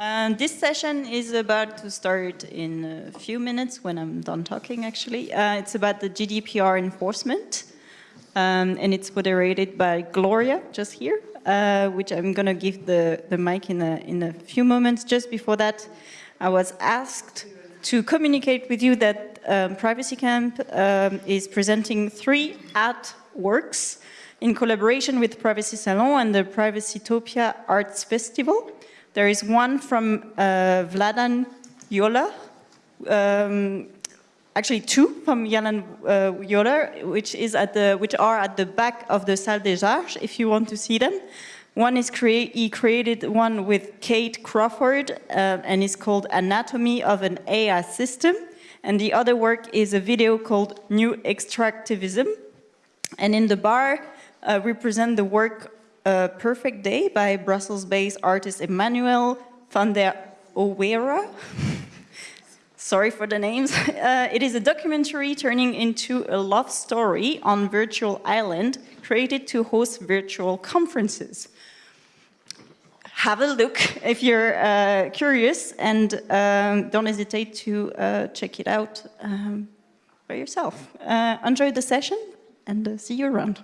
Um, this session is about to start in a few minutes when I'm done talking, actually. Uh, it's about the GDPR enforcement, um, and it's moderated by Gloria, just here, uh, which I'm going to give the, the mic in a, in a few moments. Just before that, I was asked to communicate with you that um, Privacy Camp um, is presenting three art works in collaboration with Privacy Salon and the Privacytopia Arts Festival. There is one from uh, Vladan Joler, um, actually two from Jalan uh, Joler, which is at the which are at the back of the Salle des Arts. If you want to see them, one is create he created one with Kate Crawford, uh, and it's called Anatomy of an AI System, and the other work is a video called New Extractivism, and in the bar uh, represent the work uh, Perfect Day by Brussels-based artist Emmanuel van der Auwera. Sorry for the names. Uh, it is a documentary turning into a love story on virtual island created to host virtual conferences. Have a look if you're uh, curious and um, don't hesitate to uh, check it out um, by yourself. Uh, enjoy the session and uh, see you around.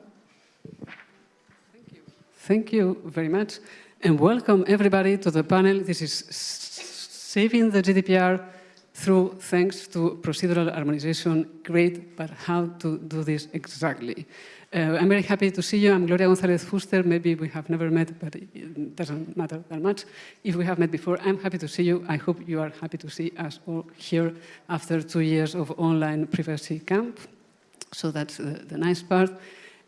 Thank you very much. And welcome everybody to the panel. This is Saving the GDPR through thanks to procedural harmonization. Great, but how to do this exactly? Uh, I'm very happy to see you. I'm Gloria González Fuster. Maybe we have never met, but it doesn't matter that much. If we have met before, I'm happy to see you. I hope you are happy to see us all here after two years of online privacy camp. So that's the, the nice part.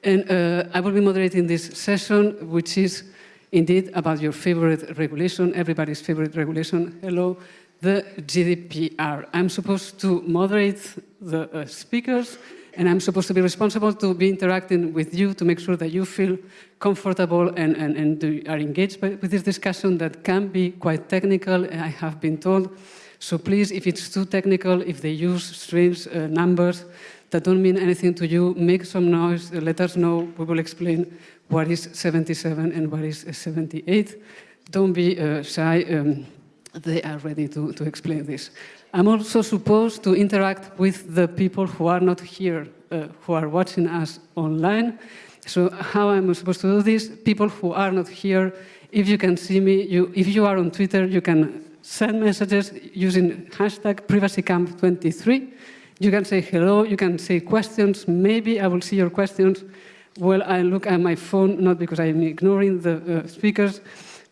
And uh, I will be moderating this session, which is indeed about your favorite regulation, everybody's favorite regulation. Hello, the GDPR. I'm supposed to moderate the uh, speakers, and I'm supposed to be responsible to be interacting with you to make sure that you feel comfortable and, and, and are engaged by, with this discussion that can be quite technical, I have been told. So please, if it's too technical, if they use strange uh, numbers, that don't mean anything to you, make some noise, let us know, we will explain what is 77 and what is 78. Don't be uh, shy, um, they are ready to, to explain this. I'm also supposed to interact with the people who are not here, uh, who are watching us online. So how am I supposed to do this? People who are not here, if you can see me, you, if you are on Twitter, you can send messages using hashtag privacycamp23 you can say hello, you can say questions. Maybe I will see your questions while I look at my phone, not because I'm ignoring the uh, speakers,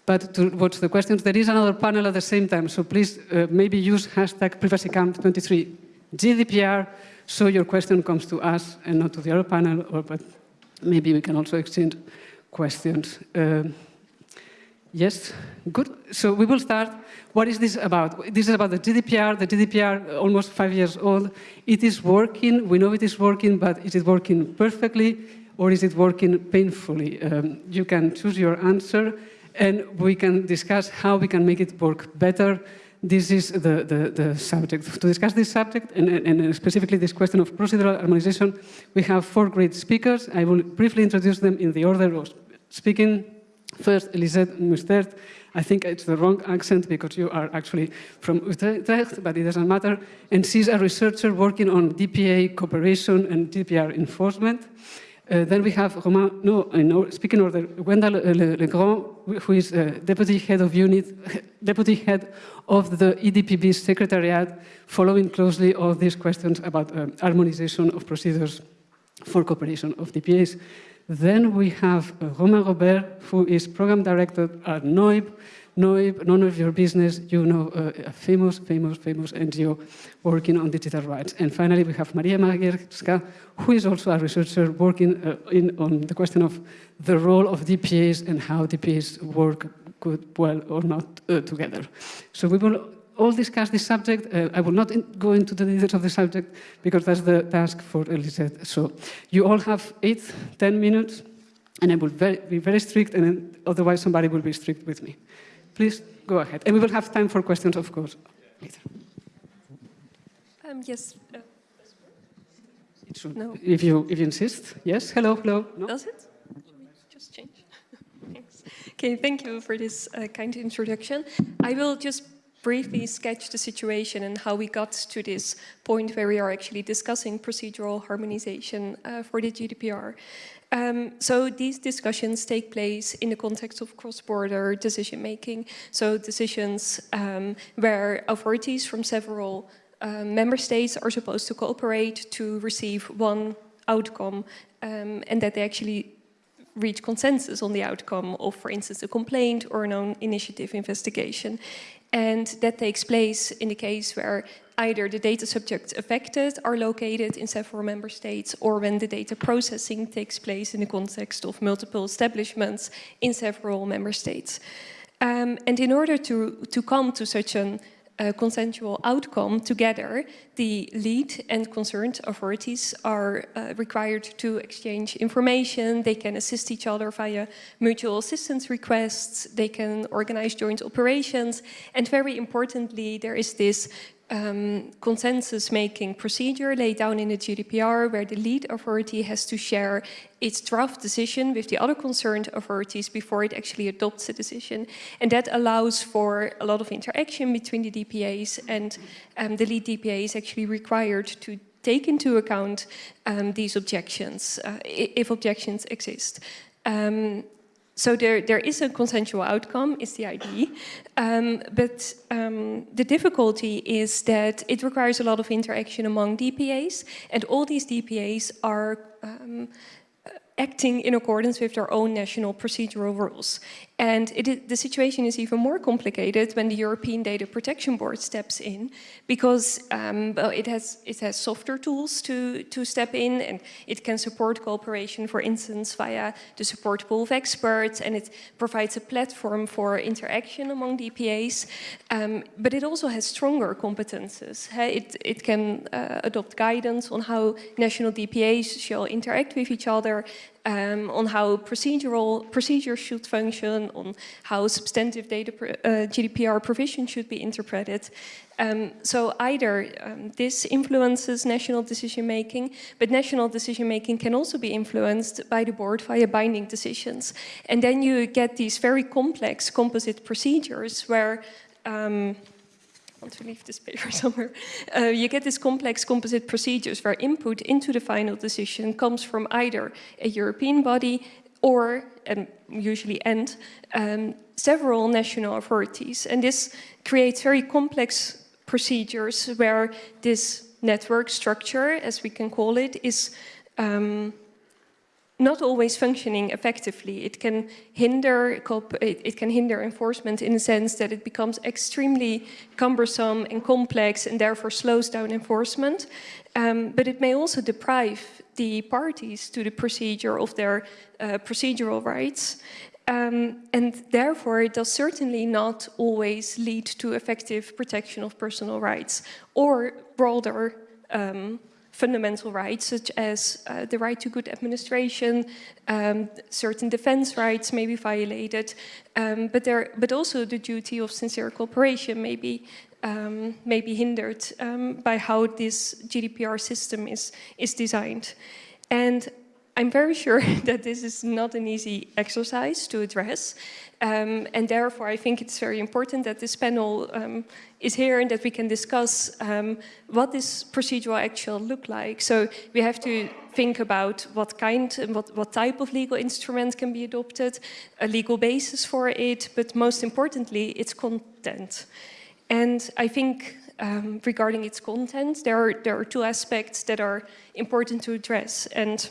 but to watch the questions. There is another panel at the same time, so please uh, maybe use hashtag privacycamp23 GDPR so your question comes to us and not to the other panel, or but maybe we can also exchange questions. Uh, yes, good. So we will start what is this about? This is about the GDPR, the GDPR, almost five years old. It is working, we know it is working, but is it working perfectly or is it working painfully? Um, you can choose your answer and we can discuss how we can make it work better. This is the, the, the subject. To discuss this subject, and, and, specifically this question of procedural harmonization, we have four great speakers. I will briefly introduce them in the order of speaking. First, Elisette Mustert, I think it's the wrong accent because you are actually from Utrecht, but it doesn't matter. And she's a researcher working on DPA cooperation and GDPR enforcement. Uh, then we have Romain, no, no speaking order, Gwendal Legrand, who is uh, deputy head of unit, deputy head of the EDPB secretariat, following closely all these questions about uh, harmonization of procedures for cooperation of DPAs. Then we have uh, Romain Robert, who is program director at noyb. noyb, none of your business, you know uh, a famous, famous, famous NGO working on digital rights. And finally, we have Maria Magierska, who is also a researcher working uh, in, on the question of the role of DPAs and how DPAs work good, well or not uh, together. So we will all discuss this subject. Uh, I will not in go into the details of the subject because that's the task for Elisette. So you all have eight, ten minutes, and I will very, be very strict, and otherwise somebody will be strict with me. Please go ahead. And we will have time for questions, of course, later. Um, yes. Uh, it should, no. If you, if you insist. Yes, hello, hello. No? Does it? Just change. Thanks. Okay, thank you for this uh, kind introduction. I will just briefly sketch the situation and how we got to this point where we are actually discussing procedural harmonization uh, for the GDPR. Um, so these discussions take place in the context of cross-border decision making. So decisions um, where authorities from several uh, member states are supposed to cooperate to receive one outcome um, and that they actually reach consensus on the outcome of, for instance, a complaint or an own initiative investigation. And that takes place in the case where either the data subjects affected are located in several member states or when the data processing takes place in the context of multiple establishments in several member states. Um, and in order to, to come to such an uh, consensual outcome together, the lead and concerned authorities are uh, required to exchange information, they can assist each other via mutual assistance requests, they can organize joint operations, and very importantly, there is this um, consensus-making procedure laid down in the GDPR where the lead authority has to share its draft decision with the other concerned authorities before it actually adopts a decision. And that allows for a lot of interaction between the DPAs and um, the lead DPA is actually required to take into account um, these objections, uh, if objections exist. Um, so there, there is a consensual outcome, is the idea, um, but um, the difficulty is that it requires a lot of interaction among DPAs, and all these DPAs are um, acting in accordance with their own national procedural rules. And it, the situation is even more complicated when the European Data Protection Board steps in, because um, well, it, has, it has softer tools to, to step in, and it can support cooperation, for instance, via the support pool of experts, and it provides a platform for interaction among DPAs. Um, but it also has stronger competences. It, it can uh, adopt guidance on how national DPAs shall interact with each other, um, on how procedural procedures should function, on how substantive data uh, GDPR provision should be interpreted. Um, so either um, this influences national decision making, but national decision making can also be influenced by the board via binding decisions. And then you get these very complex composite procedures where um, want to leave this paper somewhere. Uh, you get this complex composite procedures where input into the final decision comes from either a European body or, and usually and, um, several national authorities. And this creates very complex procedures where this network structure, as we can call it, is um, not always functioning effectively. It can hinder it can hinder enforcement in the sense that it becomes extremely cumbersome and complex and therefore slows down enforcement. Um, but it may also deprive the parties to the procedure of their uh, procedural rights. Um, and therefore, it does certainly not always lead to effective protection of personal rights or broader um, fundamental rights, such as uh, the right to good administration, um, certain defense rights may be violated, um, but, there, but also the duty of sincere cooperation may be, um, may be hindered um, by how this GDPR system is, is designed. And I'm very sure that this is not an easy exercise to address. Um, and therefore, I think it's very important that this panel um, is here and that we can discuss um, what this procedural act shall look like. So we have to think about what kind and what, what type of legal instrument can be adopted, a legal basis for it, but most importantly, its content. And I think um, regarding its content, there are, there are two aspects that are important to address. And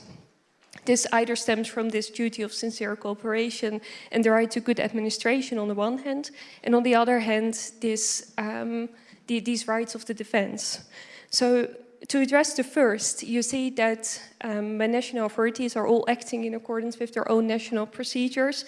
this either stems from this duty of sincere cooperation and the right to good administration on the one hand, and on the other hand, this, um, the, these rights of the defense. So to address the first, you see that um, when national authorities are all acting in accordance with their own national procedures,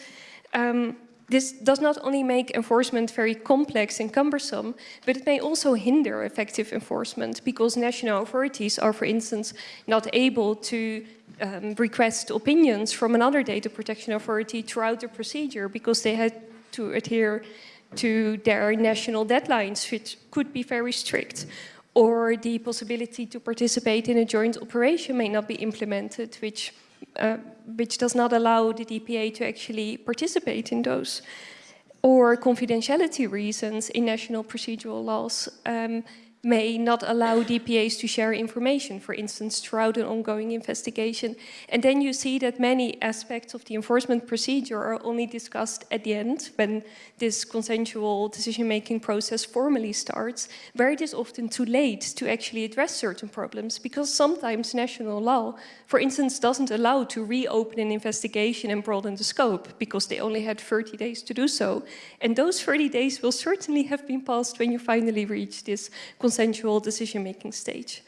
um, this does not only make enforcement very complex and cumbersome, but it may also hinder effective enforcement because national authorities are, for instance, not able to um, request opinions from another data protection authority throughout the procedure because they had to adhere to their national deadlines, which could be very strict. Or the possibility to participate in a joint operation may not be implemented, which uh, which does not allow the DPA to actually participate in those. Or confidentiality reasons in national procedural laws um, may not allow DPAs to share information, for instance, throughout an ongoing investigation. And then you see that many aspects of the enforcement procedure are only discussed at the end, when this consensual decision-making process formally starts, where it is often too late to actually address certain problems, because sometimes national law, for instance, doesn't allow to reopen an investigation and broaden the scope, because they only had 30 days to do so. And those 30 days will certainly have been passed when you finally reach this consensual decision-making stage.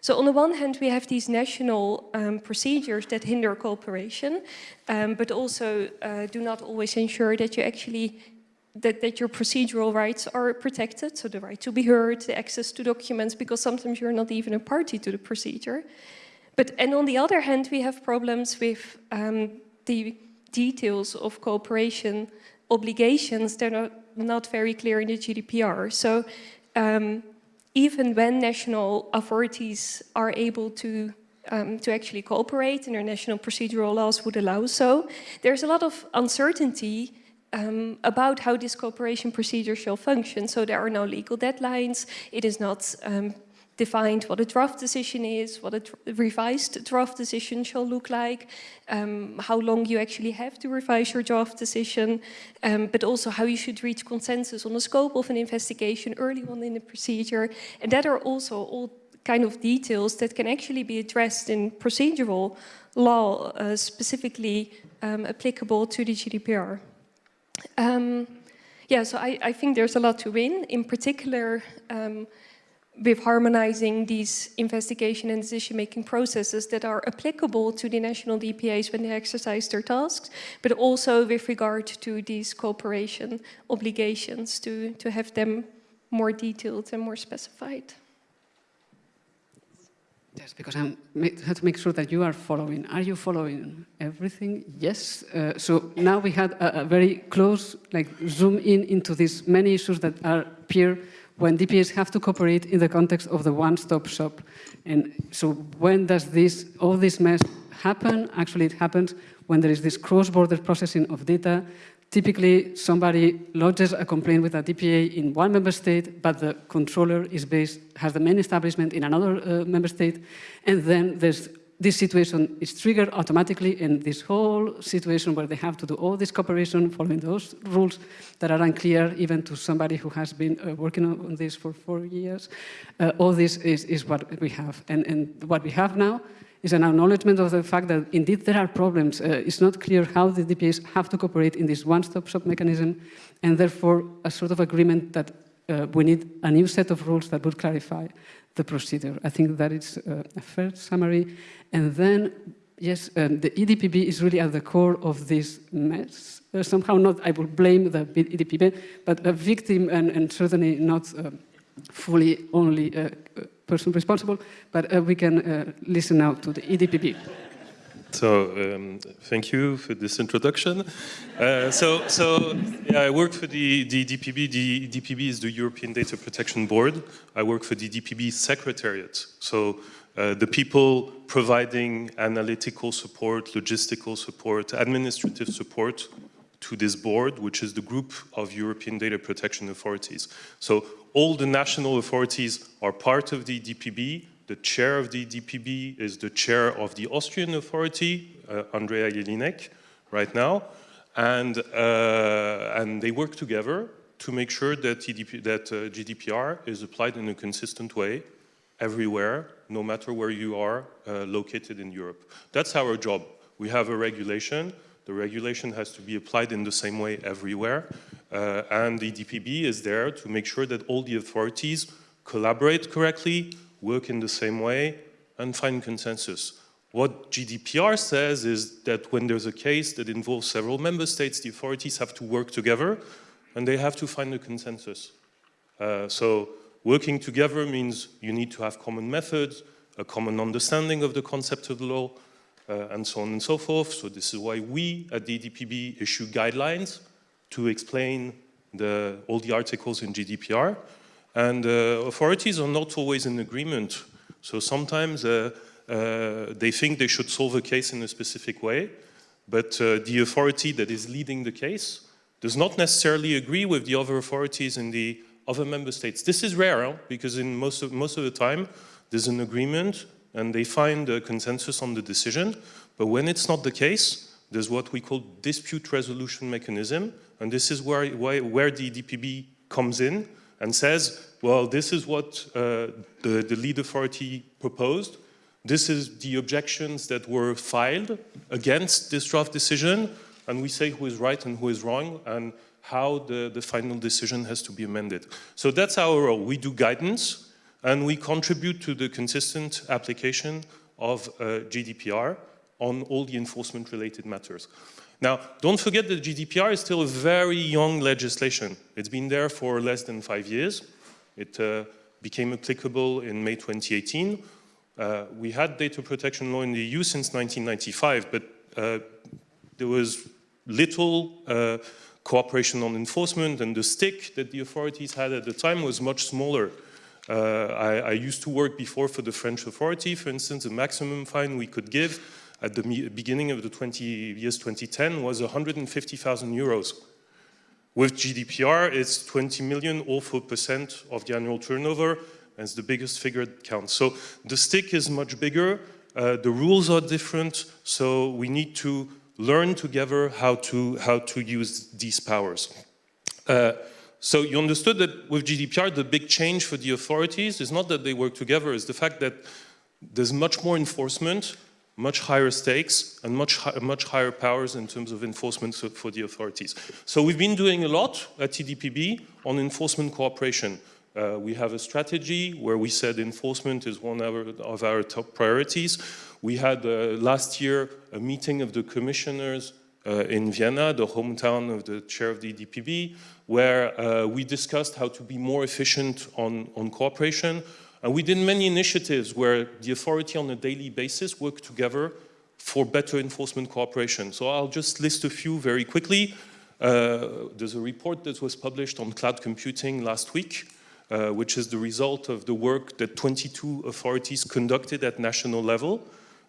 So on the one hand, we have these national um, procedures that hinder cooperation, um, but also uh, do not always ensure that you actually that, that your procedural rights are protected, so the right to be heard, the access to documents, because sometimes you're not even a party to the procedure. But, and on the other hand, we have problems with um, the details of cooperation obligations that are not very clear in the GDPR. So um, even when national authorities are able to um, to actually cooperate and their national procedural laws would allow so, there's a lot of uncertainty um, about how this cooperation procedure shall function. So there are no legal deadlines, it is not um, defined what a draft decision is, what a revised draft decision shall look like, um, how long you actually have to revise your draft decision, um, but also how you should reach consensus on the scope of an investigation early on in the procedure. And that are also all kind of details that can actually be addressed in procedural law, uh, specifically um, applicable to the GDPR. Um, yeah, so I, I, think there's a lot to win. In particular, um, with harmonizing these investigation and decision-making processes that are applicable to the national DPAs when they exercise their tasks, but also with regard to these cooperation obligations to, to have them more detailed and more specified. Yes, because I have to make sure that you are following. Are you following everything? Yes. Uh, so now we had a, a, very close, like zoom in into these many issues that are appear when DPAs have to cooperate in the context of the one-stop shop. And so when does this, all this mess happen? Actually, it happens when there is this cross-border processing of data. Typically, somebody lodges a complaint with a DPA in one member state, but the controller is based, has the main establishment in another uh, member state, and then there's this situation is triggered automatically in this whole situation where they have to do all this cooperation following those rules that are unclear even to somebody who has been uh, working on this for four years. Uh, all this is, is what we have. And, and what we have now is an acknowledgement of the fact that indeed there are problems. Uh, it's not clear how the DPAs have to cooperate in this one-stop shop mechanism and therefore a sort of agreement that uh, we need a new set of rules that would clarify the procedure. I think that is uh, a fair summary. And then, yes, um, the EDPB is really at the core of this mess. Uh, somehow not, I will blame the EDPB, but a victim and, and certainly not uh, fully only uh, person responsible, but uh, we can uh, listen now to the EDPB. So um, thank you for this introduction. Uh, so, so yeah, I work for the, the DPB. The DPB is the European Data Protection Board. I work for the DPB Secretariat. So uh, the people providing analytical support, logistical support, administrative support to this board, which is the group of European data protection authorities. So all the national authorities are part of the DPB, the chair of the DPB is the chair of the Austrian authority, uh, Andrea Jelinek, right now, and, uh, and they work together to make sure that, EDP, that uh, GDPR is applied in a consistent way everywhere, no matter where you are uh, located in Europe. That's our job. We have a regulation. The regulation has to be applied in the same way everywhere. Uh, and the DPB is there to make sure that all the authorities collaborate correctly, work in the same way, and find consensus. What GDPR says is that when there's a case that involves several member states, the authorities have to work together and they have to find a consensus. Uh, so working together means you need to have common methods, a common understanding of the concept of the law, uh, and so on and so forth. So this is why we at the EDPB issue guidelines to explain the, all the articles in GDPR. And uh, authorities are not always in agreement. So sometimes uh, uh, they think they should solve a case in a specific way, but uh, the authority that is leading the case does not necessarily agree with the other authorities in the other member states. This is rare, because in most of, most of the time, there's an agreement and they find a consensus on the decision, but when it's not the case, there's what we call dispute resolution mechanism, and this is where, why, where the DPB comes in and says, well, this is what uh, the, the lead authority proposed, this is the objections that were filed against this draft decision, and we say who is right and who is wrong, and how the, the final decision has to be amended. So that's our role. We do guidance, and we contribute to the consistent application of uh, GDPR on all the enforcement-related matters. Now, don't forget that GDPR is still a very young legislation. It's been there for less than five years. It uh, became applicable in May 2018. Uh, we had data protection law in the EU since 1995, but uh, there was little uh, cooperation on enforcement and the stick that the authorities had at the time was much smaller. Uh, I, I, used to work before for the French authority, for instance, the maximum fine we could give at the beginning of the 20 years 2010 was 150,000 euros. With GDPR, it's 20 million or 4% of the annual turnover, and it's the biggest figure that counts. So the stick is much bigger, uh, the rules are different, so we need to learn together how to, how to use these powers. Uh, so you understood that with GDPR, the big change for the authorities is not that they work together, it's the fact that there's much more enforcement, much higher stakes, and much, much higher powers in terms of enforcement for the authorities. So we've been doing a lot at EDPB on enforcement cooperation. Uh, we have a strategy where we said enforcement is one of our, of our top priorities. We had uh, last year a meeting of the commissioners uh, in Vienna, the hometown of the chair of the EDPB, where uh, we discussed how to be more efficient on, on cooperation. And we did many initiatives where the authority on a daily basis worked together for better enforcement cooperation. So I'll just list a few very quickly. Uh, there's a report that was published on cloud computing last week, uh, which is the result of the work that 22 authorities conducted at national level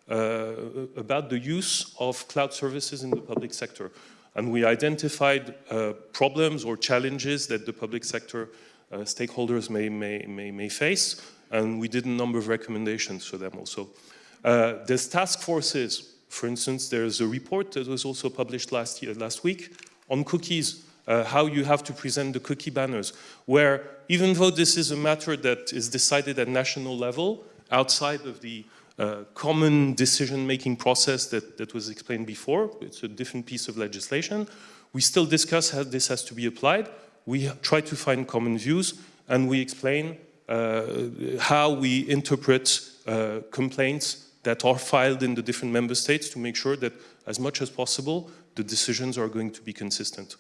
about the use of cloud services in the public sector. And we identified uh, problems or challenges that the public sector uh, stakeholders may, may, may, may, face, and we did a number of recommendations for them also. Uh, there's task forces. For instance, there's a report that was also published last, year, last week on cookies, uh, how you have to present the cookie banners, where even though this is a matter that is decided at national level, outside of the common decision-making process that, that was explained before. It's a different piece of legislation. We still discuss how this has to be applied. We try to find common views and we explain uh, how we interpret uh, complaints that are filed in the different member states to make sure that as much as possible the decisions are going to be consistent.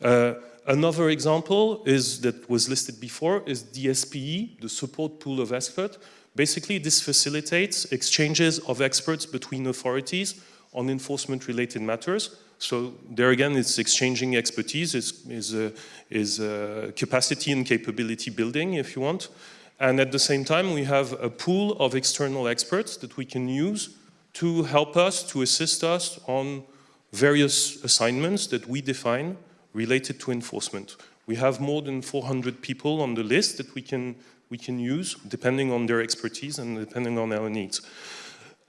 Uh, another example is that was listed before is DSPE, the support pool of experts, Basically, this facilitates exchanges of experts between authorities on enforcement-related matters. So there again, it's exchanging expertise, is, is, uh, is uh, capacity and capability building, if you want. And at the same time, we have a pool of external experts that we can use to help us, to assist us on various assignments that we define related to enforcement. We have more than 400 people on the list that we can we can use depending on their expertise and depending on our needs.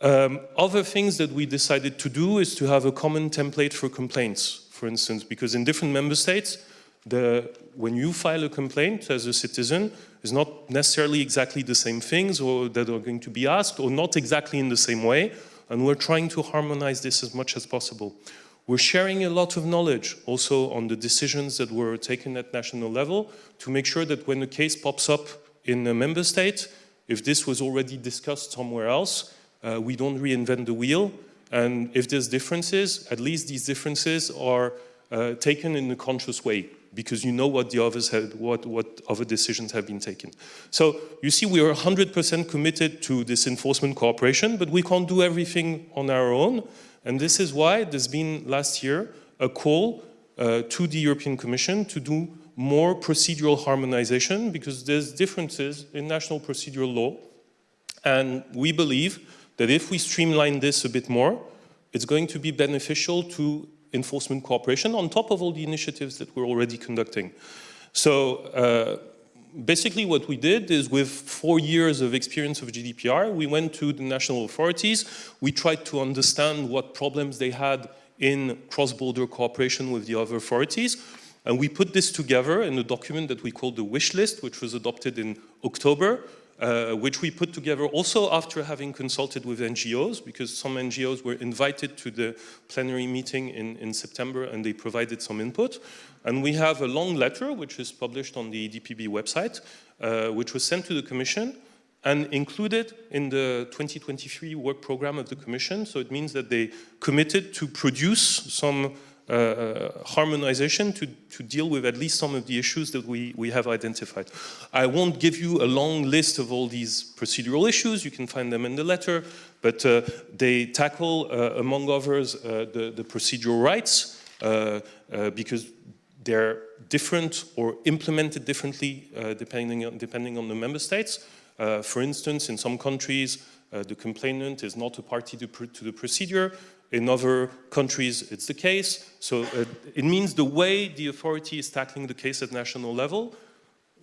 Um, other things that we decided to do is to have a common template for complaints, for instance, because in different member states, the, when you file a complaint as a citizen, it's not necessarily exactly the same things or that are going to be asked or not exactly in the same way. And we're trying to harmonize this as much as possible. We're sharing a lot of knowledge also on the decisions that were taken at national level to make sure that when a case pops up in a member state. If this was already discussed somewhere else, uh, we don't reinvent the wheel. And if there's differences, at least these differences are uh, taken in a conscious way because you know what the others had, what, what other decisions have been taken. So you see we are 100% committed to this enforcement cooperation, but we can't do everything on our own. And this is why there's been last year a call uh, to the European Commission to do more procedural harmonization because there's differences in national procedural law. And we believe that if we streamline this a bit more, it's going to be beneficial to enforcement cooperation on top of all the initiatives that we're already conducting. So uh, basically what we did is with four years of experience of GDPR, we went to the national authorities, we tried to understand what problems they had in cross-border cooperation with the other authorities, and we put this together in a document that we called the wish list, which was adopted in October, uh, which we put together also after having consulted with NGOs, because some NGOs were invited to the plenary meeting in, in September and they provided some input. And we have a long letter, which is published on the DPB website, uh, which was sent to the Commission and included in the 2023 work program of the Commission. So it means that they committed to produce some uh, harmonization to, to deal with at least some of the issues that we, we have identified. I won't give you a long list of all these procedural issues, you can find them in the letter, but uh, they tackle, uh, among others, uh, the, the procedural rights, uh, uh, because they're different or implemented differently depending, on, depending on the member states. for instance, in some countries, the complainant is not a party to, to the procedure, in other countries, it's the case. So uh, it means the way the authority is tackling the case at national level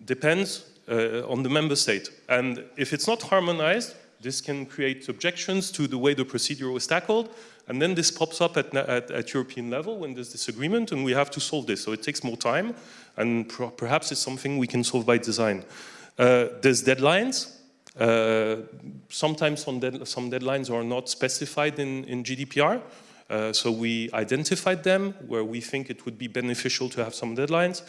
depends uh, on the member state. And if it's not harmonized, this can create objections to the way the procedure was tackled. And then this pops up at, at, at European level when there's disagreement and we have to solve this. So it takes more time and perhaps it's something we can solve by design. Uh, there's deadlines. Uh, sometimes some, dead, some, deadlines are not specified in, in GDPR. Uh, so we identified them where we think it would be beneficial to have some deadlines.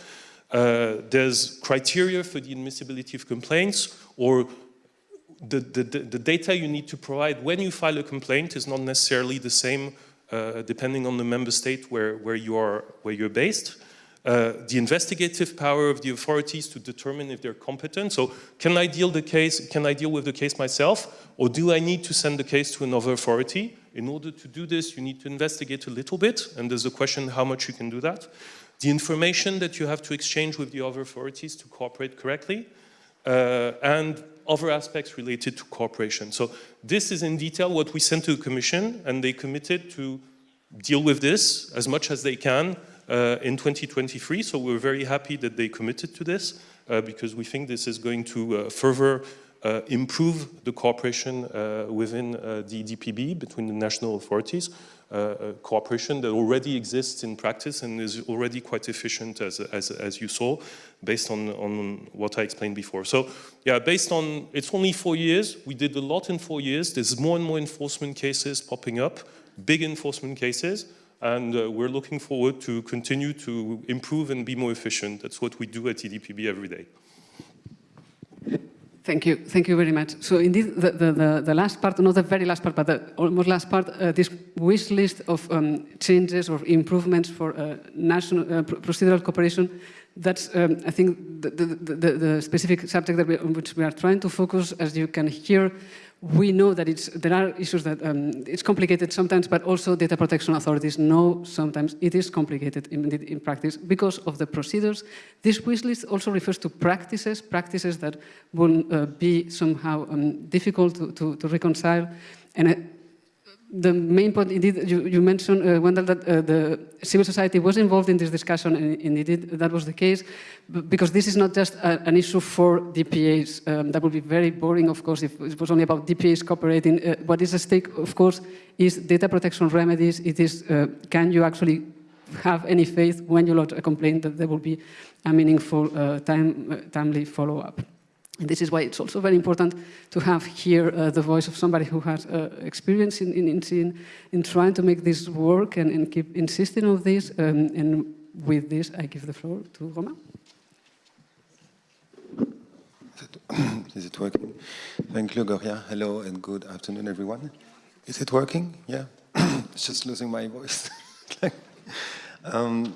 Uh, there's criteria for the admissibility of complaints or the, the, the, data you need to provide when you file a complaint is not necessarily the same uh, depending on the member state where, where, you are, where you're based. Uh, the investigative power of the authorities to determine if they're competent. So can I deal the case, can I deal with the case myself or do I need to send the case to another authority? In order to do this, you need to investigate a little bit and there's a question how much you can do that. The information that you have to exchange with the other authorities to cooperate correctly uh, and other aspects related to cooperation. So this is in detail what we sent to the Commission and they committed to deal with this as much as they can in 2023. So we're very happy that they committed to this uh, because we think this is going to uh, further uh, improve the cooperation uh, within uh, the DPB between the national authorities, cooperation that already exists in practice and is already quite efficient as, as, as you saw, based on, on what I explained before. So yeah, based on, it's only four years, we did a lot in four years, there's more and more enforcement cases popping up, big enforcement cases, and uh, we're looking forward to continue to improve and be more efficient. That's what we do at EDPB every day. Thank you. Thank you very much. So indeed, the, the, the, last part, not the very last part, but the almost last part, uh, this wish list of um, changes or improvements for uh, national uh, procedural cooperation, that's, um, I think, the, the, the, specific subject that we, on which we are trying to focus, as you can hear, we know that there are issues that um, it's complicated sometimes, but also data protection authorities know sometimes it is complicated in, in practice because of the procedures. This wish list also refers to practices, practices that will uh, be somehow um, difficult to, to, to, reconcile. And uh, the main point, indeed, you, you mentioned, uh, Gwendal, that uh, the civil society was involved in this discussion, and indeed that was the case, because this is not just a, an issue for DPAs. Um, that would be very boring, of course, if it was only about DPAs cooperating. Uh, what is at stake, of course, is data protection remedies. It is, uh, can you actually have any faith when you lodge a complaint that there will be a meaningful, uh, time, uh, timely follow-up. And this is why it's also very important to have here uh, the voice of somebody who has uh, experience in, in, in, in, trying to make this work and, and keep insisting on this. Um, and with this, I give the floor to Romain. Is it working? Thank you, Gloria. Hello and good afternoon, everyone. Is it working? Yeah. it's just losing my voice. um,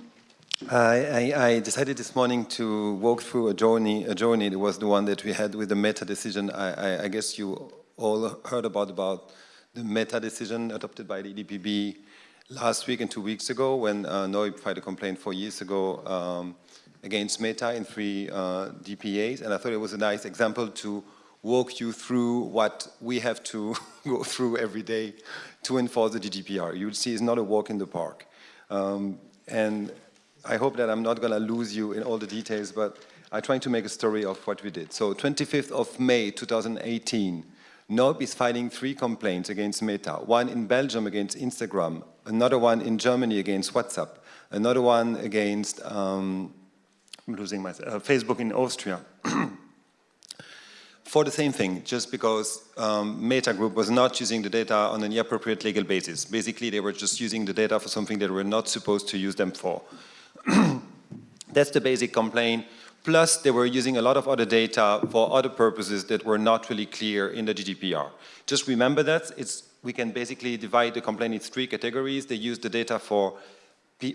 I, I, decided this morning to walk through a journey. A journey that was the one that we had with the meta decision. I, I guess you all heard about about the meta decision adopted by the EDPB last week and two weeks ago when uh, noyb filed a complaint four years ago um, against Meta in three uh, DPAs. And I thought it was a nice example to walk you through what we have to go through every day to enforce the GDPR. You'll see it's not a walk in the park. Um, and I hope that I'm not going to lose you in all the details, but I'm trying to make a story of what we did. So 25th of May 2018, noyb is filing three complaints against Meta, one in Belgium against Instagram, another one in Germany against WhatsApp, another one against, um, I'm losing myself, uh, Facebook in Austria. for the same thing, just because um, Meta Group was not using the data on an appropriate legal basis. Basically, they were just using the data for something they were not supposed to use them for. That's the basic complaint. Plus, they were using a lot of other data for other purposes that were not really clear in the GDPR. Just remember that. It's, we can basically divide the complaint into three categories. They used the data for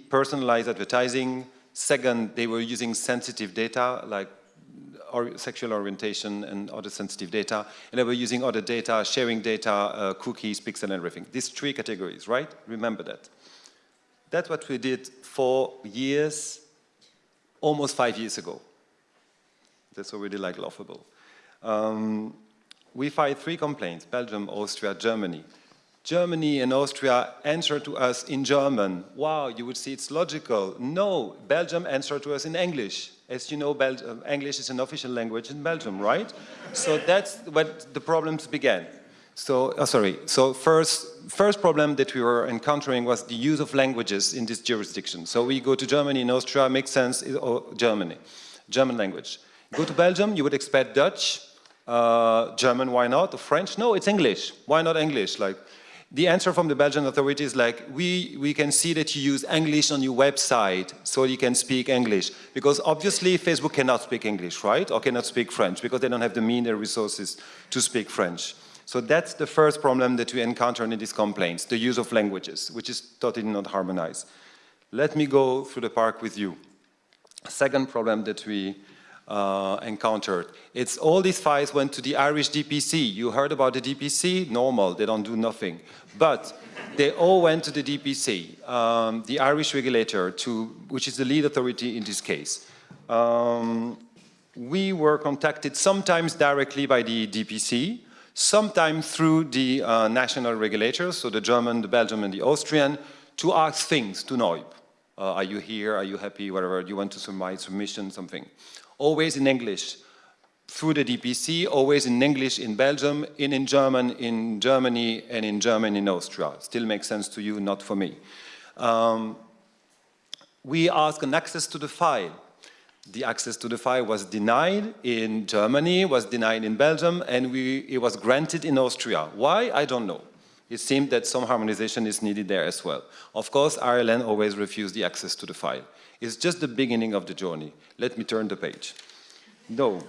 personalized advertising. Second, they were using sensitive data like or sexual orientation and other sensitive data. And they were using other data, sharing data, uh, cookies, pixel, and everything. These three categories, right? Remember that. That's what we did for years, almost five years ago. That's already like laughable. Um, we filed three complaints, Belgium, Austria, Germany. Germany and Austria answer to us in German. Wow, you would see it's logical. No, Belgium answered to us in English. As you know, Bel English is an official language in Belgium, right? so that's what the problems began. So, oh, sorry, so first, first problem that we were encountering was the use of languages in this jurisdiction. So we go to Germany and Austria, makes sense, or Germany, German language. Go to Belgium, you would expect Dutch, uh, German, why not? French, no, it's English. Why not English? Like, the answer from the Belgian authorities is like, we, we can see that you use English on your website, so you can speak English. Because obviously Facebook cannot speak English, right? Or cannot speak French, because they don't have the means and resources to speak French. So that's the first problem that we encounter in these complaints, the use of languages, which is totally not harmonized. Let me go through the park with you. Second problem that we uh, encountered. It's all these files went to the Irish DPC. You heard about the DPC? Normal, they don't do nothing. But they all went to the DPC, um, the Irish regulator, to, which is the lead authority in this case. Um, we were contacted sometimes directly by the DPC, sometimes through the uh, national regulators, so the German, the Belgian, and the Austrian, to ask things to noyb. Uh, are you here? Are you happy? Whatever. Do you want to submit submission? Something always in English through the DPC, always in English in Belgium, in, in German in Germany, and in German in Austria. Still makes sense to you, not for me. Um, we ask an access to the file. The access to the file was denied in Germany, was denied in Belgium, and we, it was granted in Austria. Why? I don't know. It seemed that some harmonization is needed there as well. Of course, Ireland always refused the access to the file. It's just the beginning of the journey. Let me turn the page. No,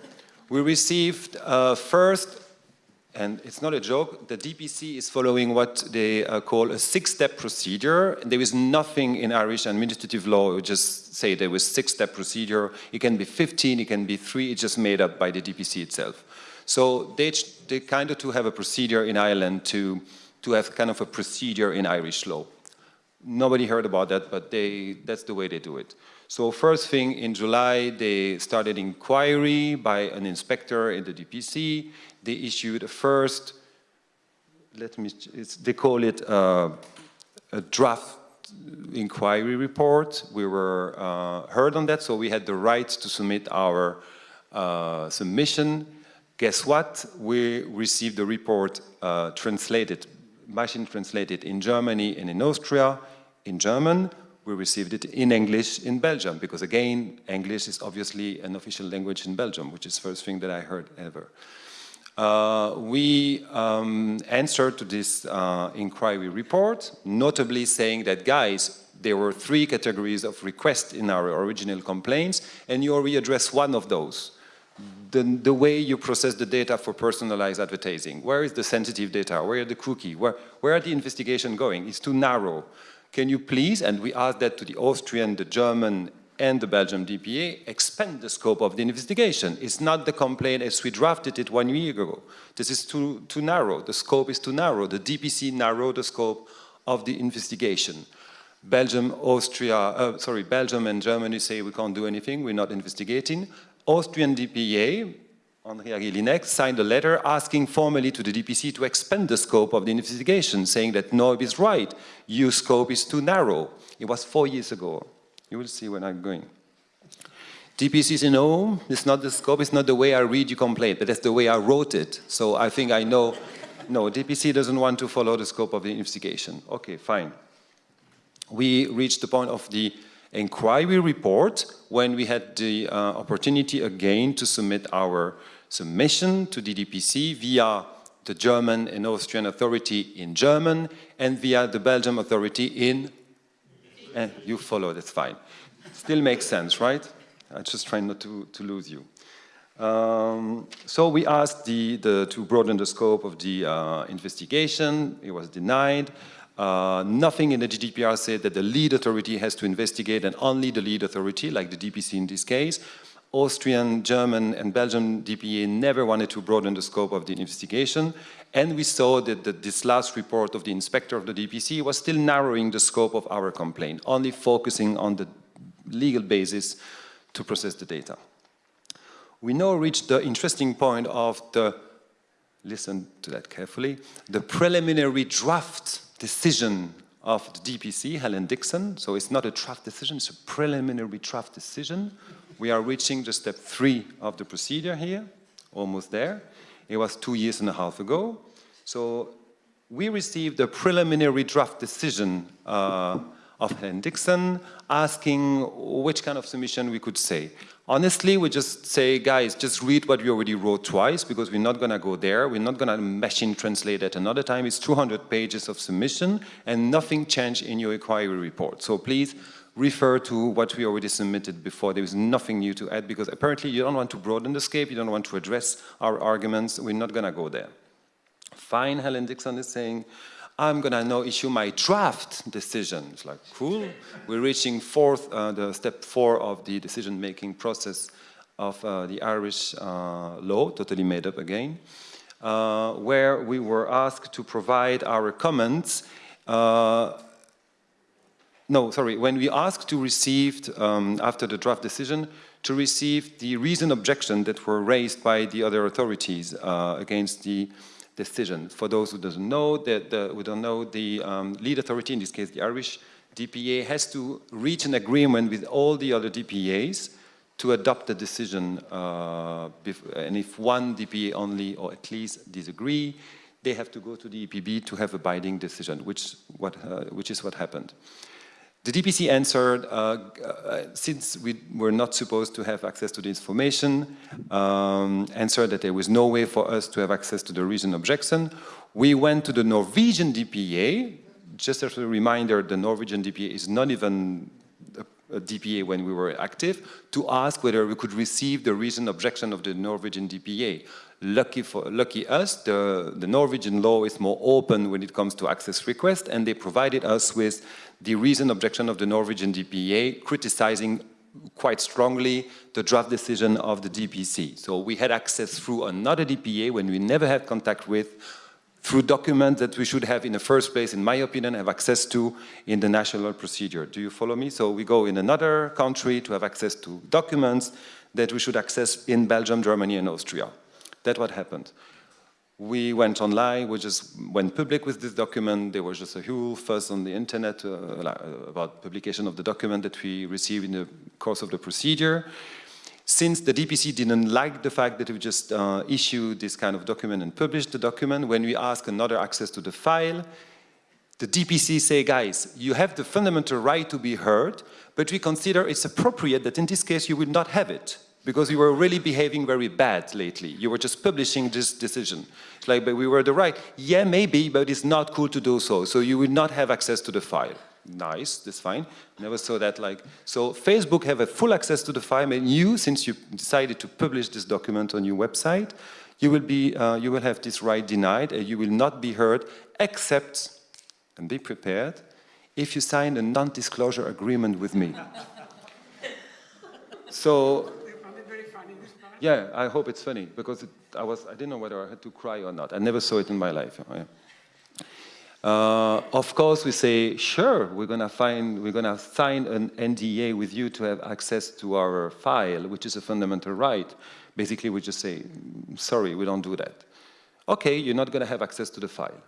we received uh, first, and it's not a joke, the DPC is following what they uh, call a six-step procedure. There is nothing in Irish administrative law, we just say there was six-step procedure. It can be 15, it can be three, it's just made up by the DPC itself. So they, they kind of to have a procedure in Ireland to, to have kind of a procedure in Irish law. Nobody heard about that, but they, that's the way they do it. So first thing in July, they started inquiry by an inspector in the DPC. They issued a first, let me, they call it a, a draft inquiry report. We were uh, heard on that, so we had the right to submit our uh, submission. Guess what? We received the report uh, translated machine translated in Germany and in Austria in German. We received it in English in Belgium, because again, English is obviously an official language in Belgium, which is the first thing that I heard ever. Uh, we um, answered to this uh, inquiry report, notably saying that, guys, there were three categories of requests in our original complaints, and you already addressed one of those the, the way you process the data for personalized advertising. Where is the sensitive data? Where are the cookie? Where, where are the investigation going? It's too narrow. Can you please, and we asked that to the Austrian, the German, and the Belgium DPA, expand the scope of the investigation. It's not the complaint as we drafted it one year ago. This is too, too narrow. The scope is too narrow. The DPC narrowed the scope of the investigation. Belgium, Austria, uh, sorry, Belgium and Germany say we can't do anything, we're not investigating. Austrian DPA, Andrea Jelinek signed a letter asking formally to the DPC to expand the scope of the investigation, saying that noyb is right, your scope is too narrow. It was four years ago. You will see where I'm going. DPC said, no, it's not the scope, it's not the way I read your complaint, but that's the way I wrote it. So I think I know, no, DPC doesn't want to follow the scope of the investigation. Okay, fine. We reached the point of the inquiry report when we had the uh, opportunity again to submit our submission to the DPC via the German and Austrian authority in German and via the Belgium authority in, and you follow, that's fine. Still makes sense, right? I'm just trying not to, to lose you. Um, so we asked the, the, to broaden the scope of the uh, investigation. It was denied. Uh, nothing in the GDPR said that the lead authority has to investigate and only the lead authority, like the DPC in this case. Austrian, German, and Belgian DPA never wanted to broaden the scope of the investigation. And we saw that the, this last report of the inspector of the DPC was still narrowing the scope of our complaint, only focusing on the legal basis to process the data. We now reach the interesting point of the, listen to that carefully, the preliminary draft decision of the DPC, Helen Dixon. So it's not a draft decision, it's a preliminary draft decision. We are reaching the step three of the procedure here, almost there. It was two years and a half ago. So we received a preliminary draft decision uh, of Helen Dixon asking which kind of submission we could say. Honestly, we just say, guys, just read what we already wrote twice because we're not going to go there. We're not going to machine translate it another time. It's 200 pages of submission and nothing changed in your inquiry report. So please refer to what we already submitted before. There is nothing new to add because apparently you don't want to broaden the scope, you don't want to address our arguments. We're not going to go there. Fine, Helen Dixon is saying, I'm going to now issue my draft decision. It's like, cool. We're reaching fourth, uh, the step four of the decision-making process of uh, the Irish uh, law, totally made up again, uh, where we were asked to provide our comments. Uh, no, sorry, when we asked to receive, um, after the draft decision, to receive the reason objection that were raised by the other authorities uh, against the decision. For those who doesn't know, that who don't know, the um, lead authority, in this case the Irish DPA, has to reach an agreement with all the other DPAs to adopt the decision. Uh, and if one DPA only, or at least disagree, they have to go to the EPB to have a binding decision, which, what, uh, which is what happened. The DPC answered, uh, uh, since we were not supposed to have access to the information, um, answered that there was no way for us to have access to the reason objection. We went to the Norwegian DPA. Just as a reminder, the Norwegian DPA is not even Uh, DPA when we were active, to ask whether we could receive the recent objection of the Norwegian DPA. Lucky for lucky us, the, the Norwegian law is more open when it comes to access requests, and they provided us with the recent objection of the Norwegian DPA, criticizing quite strongly the draft decision of the DPC. So we had access through another DPA when we never had contact with, through documents that we should have in the first place, in my opinion, have access to in the national procedure. Do you follow me? So we go in another country to have access to documents that we should access in Belgium, Germany, and Austria. That's what happened. We went online, we just went public with this document. There was just a huge fuss on the internet uh, about publication of the document that we received in the course of the procedure. Since the DPC didn't like the fact that we just uh, issued this kind of document and published the document, when we ask another access to the file, the DPC say, guys, you have the fundamental right to be heard, but we consider it's appropriate that in this case you would not have it because you were really behaving very bad lately. You were just publishing this decision. Like, but we were the right. Yeah, maybe, but it's not cool to do so. So you will not have access to the file. Nice, that's fine. Never saw that like, so Facebook have a full access to the file and you, since you decided to publish this document on your website, you will be, uh, you will have this right denied and you will not be heard except, and be prepared, if you sign a non-disclosure agreement with me. so yeah, I hope it's funny because it, I was I didn't know whether I had to cry or not. I never saw it in my life. Uh, of course, we say, sure, we're gonna find, we're gonna sign an NDA with you to have access to our file, which is a fundamental right. Basically, we just say, sorry, we don't do that. Okay, you're not gonna have access to the file.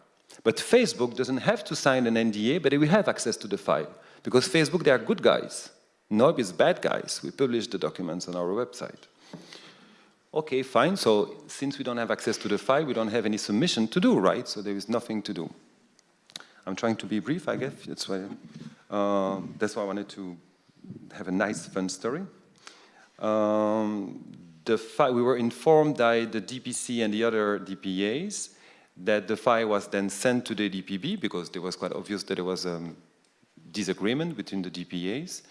But Facebook doesn't have to sign an NDA, but it will have access to the file. Because Facebook, they are good guys. noyb is bad guys. We publish the documents on our website. Okay, fine, so since we don't have access to the file, we don't have any submission to do, right? So there is nothing to do. I'm trying to be brief, I guess. That's why, uh, that's why I wanted to have a nice, fun story. Um, we were informed by the DPC and the other DPAs that the file was then sent to the DPB because it was quite obvious that there was a disagreement between the DPAs.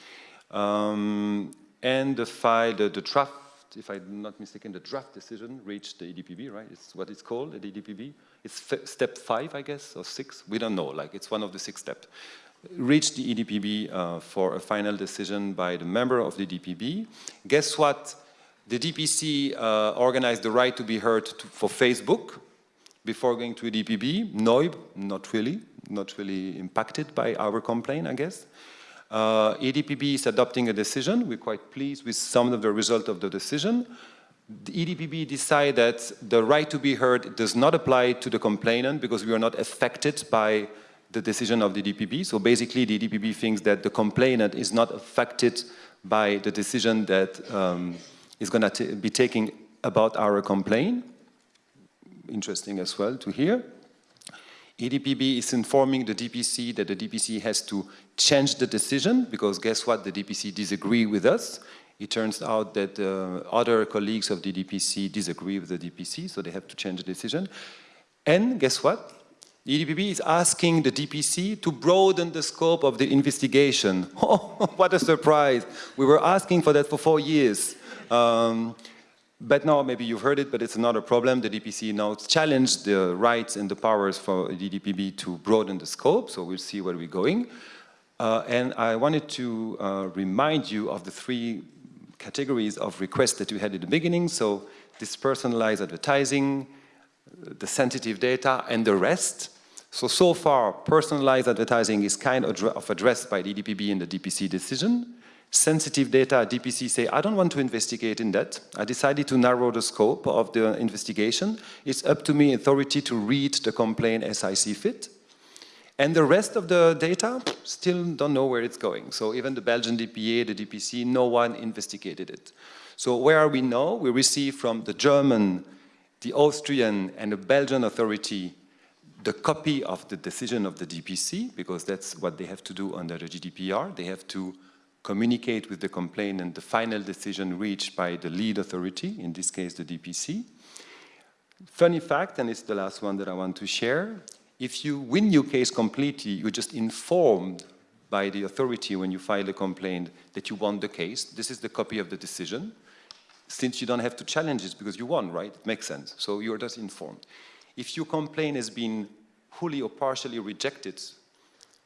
Um, and the file, the, the draft, if I'm not mistaken, the draft decision reached the EDPB, right? It's what it's called, the EDPB. It's step five, I guess, or six. We don't know, like it's one of the six steps. Reach the EDPB uh, for a final decision by the member of the DPB. Guess what? The DPC uh, organized the right to be heard to, for Facebook before going to EDPB. noyb, not really, not really impacted by our complaint, I guess. Uh, EDPB is adopting a decision. We're quite pleased with some of the result of the decision. The EDPB decided that the right to be heard does not apply to the complainant because we are not affected by the decision of the DPB. So basically, the DPB thinks that the complainant is not affected by the decision that um, is going to be taking about our complaint. Interesting as well to hear. EDPB is informing the DPC that the DPC has to change the decision because guess what, the DPC disagree with us. It turns out that uh, other colleagues of the DPC disagree with the DPC, so they have to change the decision. And guess what? The EDPB is asking the DPC to broaden the scope of the investigation. Oh, what a surprise. We were asking for that for four years. Um, but now, maybe you've heard it, but it's another problem. The DPC now challenged the rights and the powers for the DPB to broaden the scope, so we'll see where we're going. Uh, and I wanted to uh, remind you of the three categories of requests that we had at the beginning. So this personalized advertising, the sensitive data, and the rest. So, so far, personalized advertising is kind of addressed by the DPB in the DPC decision sensitive data, DPC say, I don't want to investigate in that. I decided to narrow the scope of the investigation. It's up to me, authority, to read the complaint as I see fit. And the rest of the data, still don't know where it's going. So even the Belgian DPA, the DPC, no one investigated it. So where are we now? We receive from the German, the Austrian, and the Belgian authority the copy of the decision of the DPC, because that's what they have to do under the GDPR. They have to communicate with the complainant and the final decision reached by the lead authority, in this case the DPC. Funny fact, and it's the last one that I want to share, if you win your case completely, you're just informed by the authority when you file a complaint that you won the case. This is the copy of the decision. Since you don't have to challenge it because you won, right? It makes sense. So you're just informed. If your complaint has been wholly or partially rejected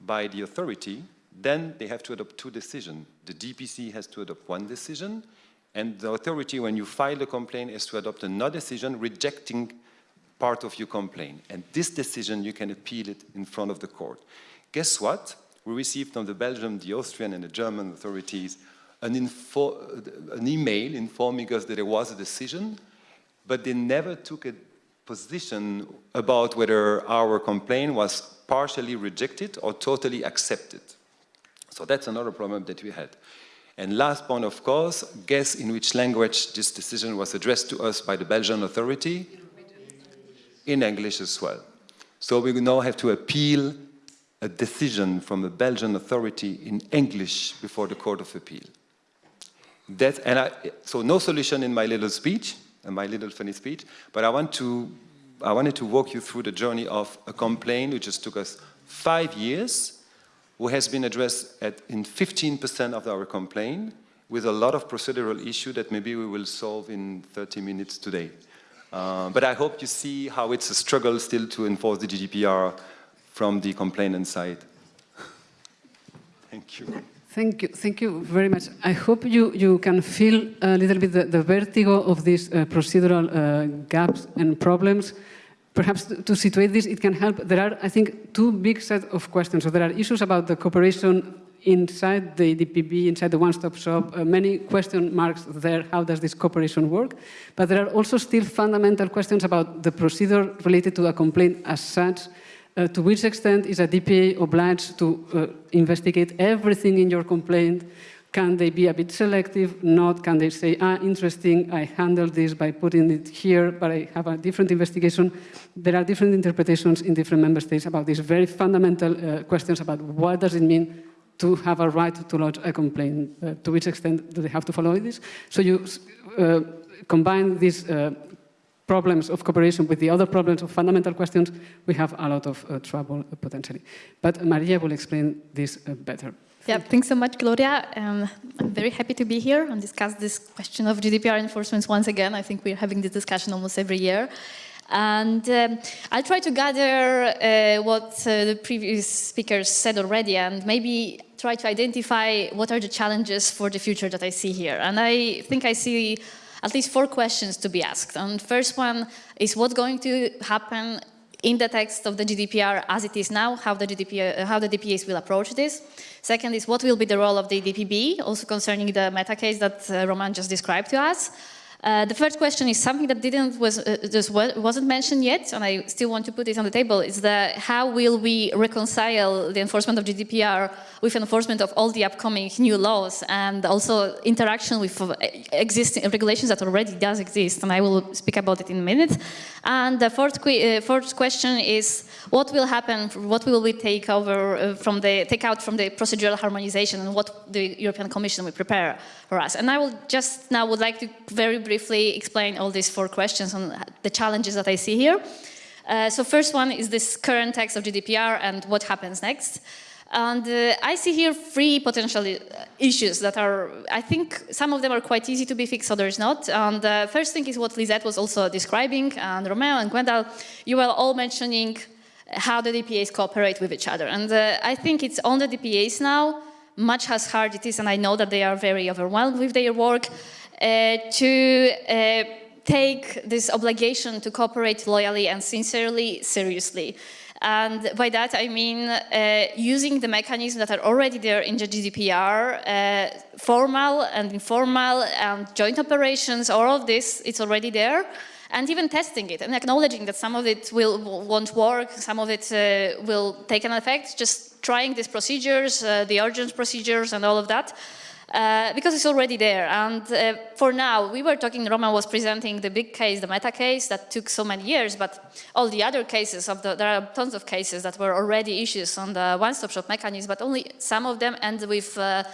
by the authority, then they have to adopt two decisions. The DPC has to adopt one decision, and the authority, when you file a complaint, is to adopt another decision rejecting part of your complaint. And this decision, you can appeal it in front of the court. Guess what? We received from the Belgian, the Austrian, and the German authorities an, an email informing us that there was a decision, but they never took a position about whether our complaint was partially rejected or totally accepted. So that's another problem that we had. And last point, of course, guess in which language this decision was addressed to us by the Belgian authority? In English as well. So we now have to appeal a decision from a Belgian authority in English before the Court of Appeal. That, and I, so no solution in my little speech, in my little funny speech, but I, want to, I wanted to walk you through the journey of a complaint which just took us five years who has been addressed at, in 15% of our complaint with a lot of procedural issue that maybe we will solve in 30 minutes today. Uh, but I hope you see how it's a struggle still to enforce the GDPR from the complainant side. Thank you. Thank you, thank you very much. I hope you, you can feel a little bit the, the vertigo of these uh, procedural uh, gaps and problems perhaps to, to situate this, it can help. There are, I think, two big set of questions. So there are issues about the cooperation inside the DPB, inside the one-stop shop, uh, many question marks there, how does this cooperation work? But there are also still fundamental questions about the procedure related to a complaint as such, uh, to which extent is a DPA obliged to uh, investigate everything in your complaint? Can they be a bit selective? Not? Can they say, ah, interesting, I handled this by putting it here, but I have a different investigation? There are different interpretations in different member states about these very fundamental uh, questions about what does it mean to have a right to lodge a complaint. Uh, to which extent do they have to follow this? So you uh, combine these uh, problems of cooperation with the other problems of fundamental questions, we have a lot of uh, trouble uh, potentially. But Maria will explain this better. Yeah, thanks so much, Gloria. Um, I'm very happy to be here and discuss this question of GDPR enforcement once again. I think we're having this discussion almost every year. And um, I'll try to gather uh, what uh, the previous speakers said already and maybe try to identify what are the challenges for the future that I see here. And I think I see at least four questions to be asked. And first one is what's going to happen in the text of the GDPR as it is now, how the, GDPR, uh, how the DPAs will approach this. Second is what will be the role of the DPB, also concerning the meta case that uh, Romain just described to us. Uh, the first question is something that didn't was uh, just wasn't mentioned yet, and I still want to put it on the table. Is the how will we reconcile the enforcement of GDPR with enforcement of all the upcoming new laws and also interaction with uh, existing regulations that already does exist? And I will speak about it in a minute. And the fourth, uh, fourth question is what will happen? What will we take over uh, from the take out from the procedural harmonization, and what the European Commission will prepare for us? And I will just now would like to very briefly explain all these four questions on the challenges that I see here. Uh, so first one is this current text of GDPR and what happens next. And uh, I see here three potential uh, issues that are, I think some of them are quite easy to be fixed, others not. And the first thing is what Lisette was also describing, and Romeo and Gwendal, you were all mentioning how the DPAs cooperate with each other. And uh, I think it's on the DPAs now, much as hard it is, and I know that they are very overwhelmed with their work, uh, to uh, take this obligation to cooperate loyally and sincerely seriously. And by that I mean uh, using the mechanisms that are already there in the GDPR, uh, formal and informal and joint operations, all of this, it's already there. And even testing it and acknowledging that some of it will, won't work, some of it uh, will take an effect, just trying these procedures, uh, the urgent procedures and all of that. Uh, because it's already there. And uh, for now, we were talking, Romain was presenting the big case, the meta case that took so many years, but all the other cases, of the, there are tons of cases that were already issues on the one-stop shop mechanism, but only some of them end with uh,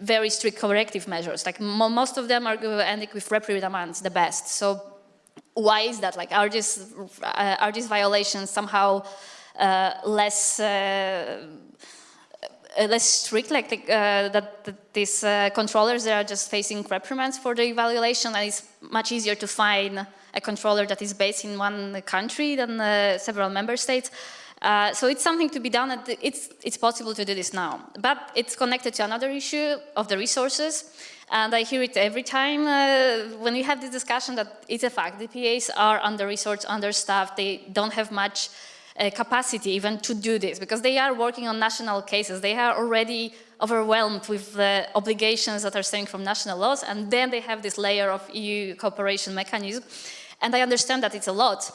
very strict corrective measures. Like mo most of them are ending with reprimands, the best. So why is that? Like, are these, uh, are these violations somehow uh, less uh, less strict, like the, uh, that, that, these uh, controllers are just facing reprimands for the evaluation, and it's much easier to find a controller that is based in one country than uh, several member states. Uh, so it's something to be done, and it's, it's possible to do this now. But it's connected to another issue of the resources, and I hear it every time uh, when we have this discussion that it's a fact. The PAs are under-resourced, understaffed, they don't have much uh, capacity even to do this because they are working on national cases. They are already overwhelmed with the obligations that are stemming from national laws and then they have this layer of EU cooperation mechanism and I understand that it's a lot.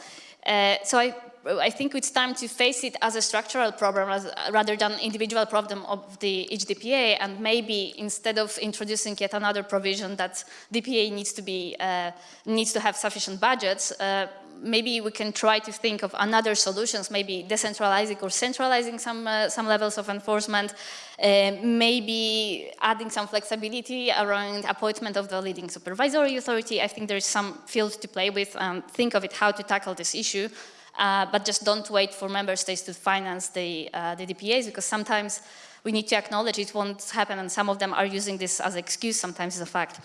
Uh, so I, I think it's time to face it as a structural problem as, rather than individual problem of the each DPA and maybe instead of introducing yet another provision that DPA needs to be uh, needs to have sufficient budgets, uh, maybe we can try to think of another solutions, maybe decentralizing or centralizing some, uh, some levels of enforcement, uh, maybe adding some flexibility around appointment of the leading supervisory authority. I think there's some field to play with and think of it how to tackle this issue. Uh, but just don't wait for member states to finance the, uh, the DPAs because sometimes we need to acknowledge it won't happen and some of them are using this as excuse, sometimes it's a fact.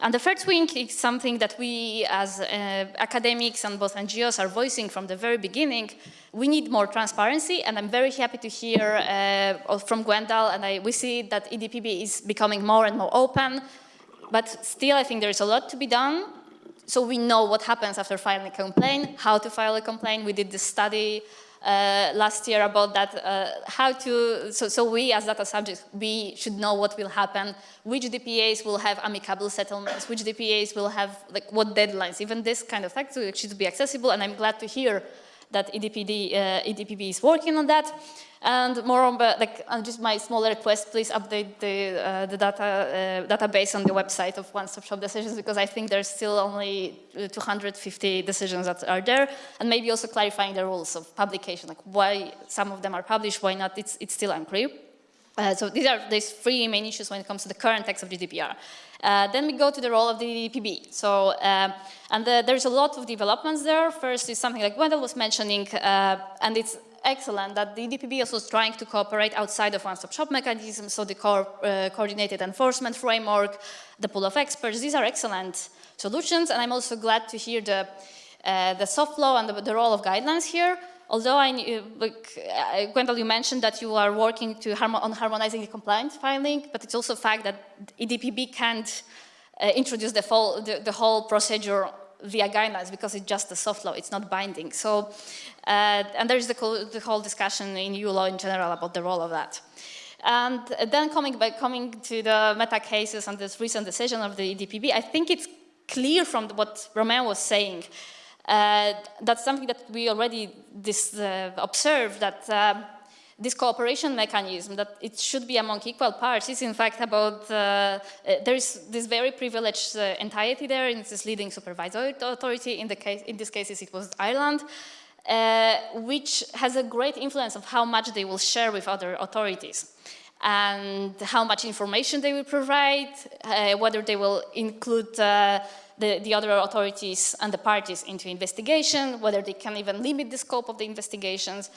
And the third wing is something that we as uh, academics and both NGOs are voicing from the very beginning. We need more transparency and I'm very happy to hear uh, from Gwendal and I, we see that EDPB is becoming more and more open, but still I think there's a lot to be done so we know what happens after filing a complaint, how to file a complaint. We did this study uh, last year about that, uh, how to, so, so we as data subjects, we should know what will happen, which DPAs will have amicable settlements, which DPAs will have, like, what deadlines, even this kind of fact should be accessible, and I'm glad to hear that EDPD, uh, EDPB is working on that. And moreover, like, uh, just my small request, please update the, uh, the data, uh, database on the website of One Stop Shop Decisions because I think there's still only uh, 250 decisions that are there and maybe also clarifying the rules of publication, like why some of them are published, why not, it's, it's still unclear. Uh, so these are these three main issues when it comes to the current text of GDPR. Uh, then we go to the role of the EDPB. So, um, and the, there's a lot of developments there. First is something like Gwendal was mentioning, uh, and it's excellent that the EDPB also is trying to cooperate outside of one-stop shop mechanism, so the uh, coordinated enforcement framework, the pool of experts, these are excellent solutions, and I'm also glad to hear the, uh, the soft law and the, the, role of guidelines here. Although I, uh, like, uh, Gwendal, you mentioned that you are working to harmo on harmonizing the compliance filing, but it's also a fact that EDPB can't uh, introduce the, full, the, the whole procedure via guidelines because it's just a soft law, it's not binding. So, uh, and there's the, the, whole discussion in EU law in general about the role of that. And then coming back, coming to the meta cases and this recent decision of the EDPB, I think it's clear from what Romain was saying uh, that's something that we already this, uh, observed that uh, this cooperation mechanism, that it should be among equal parts, is in fact about, uh, uh, there is this very privileged uh, entity there, in this leading supervisory authority, in, the case, in this case it was Ireland, uh, which has a great influence of how much they will share with other authorities and how much information they will provide, uh, whether they will include uh, the, the, other authorities and the parties into investigation, whether they can even limit the scope of the investigations.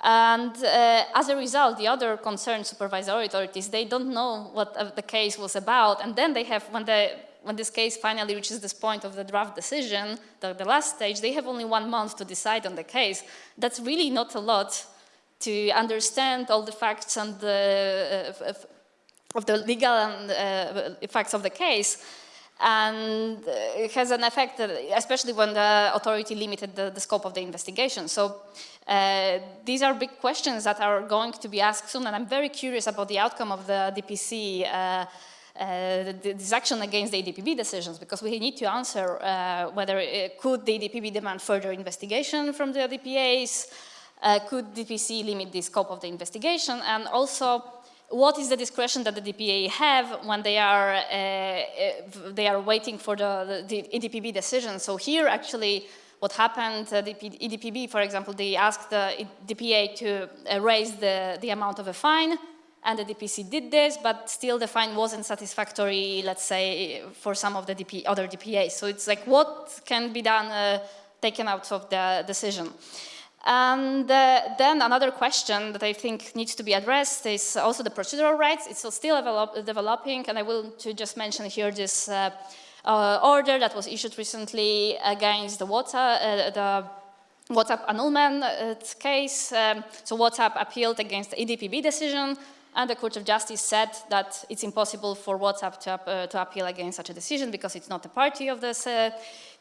And uh, as a result, the other concerned supervisory authorities, they don't know what uh, the case was about. And then they have, when, the, when this case finally reaches this point of the draft decision, the, the last stage, they have only one month to decide on the case. That's really not a lot to understand all the facts and the, uh, of the legal and, uh, facts of the case and it has an effect, especially when the authority limited the, the scope of the investigation. So uh, these are big questions that are going to be asked soon, and I'm very curious about the outcome of the DPC, uh, uh, this action against the EDPB decisions, because we need to answer uh, whether it, uh, could the EDPB demand further investigation from the DPAs, could DPC limit the scope of the investigation, and also what is the discretion that the DPA have when they are uh, uh they are waiting for the, the, the, EDPB decision. So here actually what happened, uh, the EDPB for example, they asked the DPA to uh, raise the, the amount of a fine and the DPC did this, but still the fine wasn't satisfactory, let's say, for some of the DP, other DPAs. So it's like what can be done, uh, taken out of the decision. And uh, then another question that I think needs to be addressed is also the procedural rights. It's still develop developing, and I will to just mention here this uh, uh, order that was issued recently against the WhatsApp, uh, the WhatsApp annulment uh, case. Um, so WhatsApp appealed against the EDPB decision, and the Court of Justice said that it's impossible for WhatsApp to, uh, to appeal against such a decision because it's not a party of this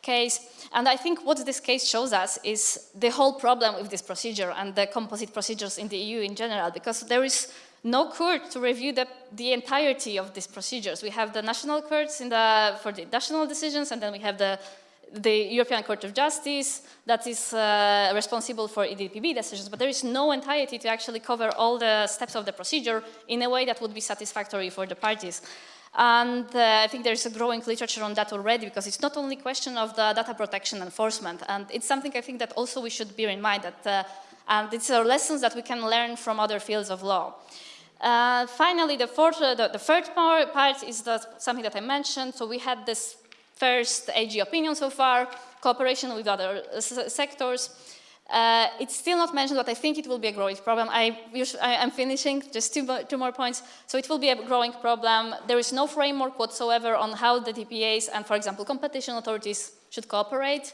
case. And I think what this case shows us is the whole problem with this procedure and the composite procedures in the EU in general, because there is no court to review the, the entirety of these procedures. We have the national courts the, for the national decisions, and then we have the, the European Court of Justice that is uh, responsible for EDPB decisions, but there is no entirety to actually cover all the steps of the procedure in a way that would be satisfactory for the parties. And uh, I think there's a growing literature on that already because it's not only a question of the data protection enforcement. And it's something I think that also we should bear in mind that, uh, and it's a lessons that we can learn from other fields of law. Uh, finally, the, fourth, uh, the, the, third part is the, something that I mentioned. So we had this first AG opinion so far, cooperation with other uh, sectors. Uh, it's still not mentioned, but I think it will be a growing problem. I, am finishing, just two, two, more points. So it will be a growing problem. There is no framework whatsoever on how the DPAs and, for example, competition authorities should cooperate.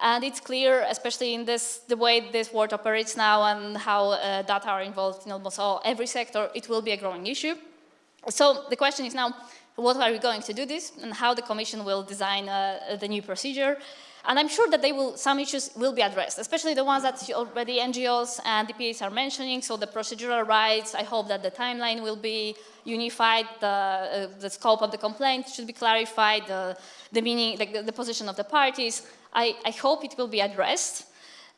And it's clear, especially in this, the way this world operates now and how uh, data are involved in almost all, every sector, it will be a growing issue. So the question is now, what are we going to do this and how the Commission will design uh, the new procedure. And I'm sure that they will, some issues will be addressed, especially the ones that already NGOs and DPAs are mentioning. So the procedural rights, I hope that the timeline will be unified, the, uh, the scope of the complaint should be clarified, the, the meaning, the, the position of the parties. I, I hope it will be addressed.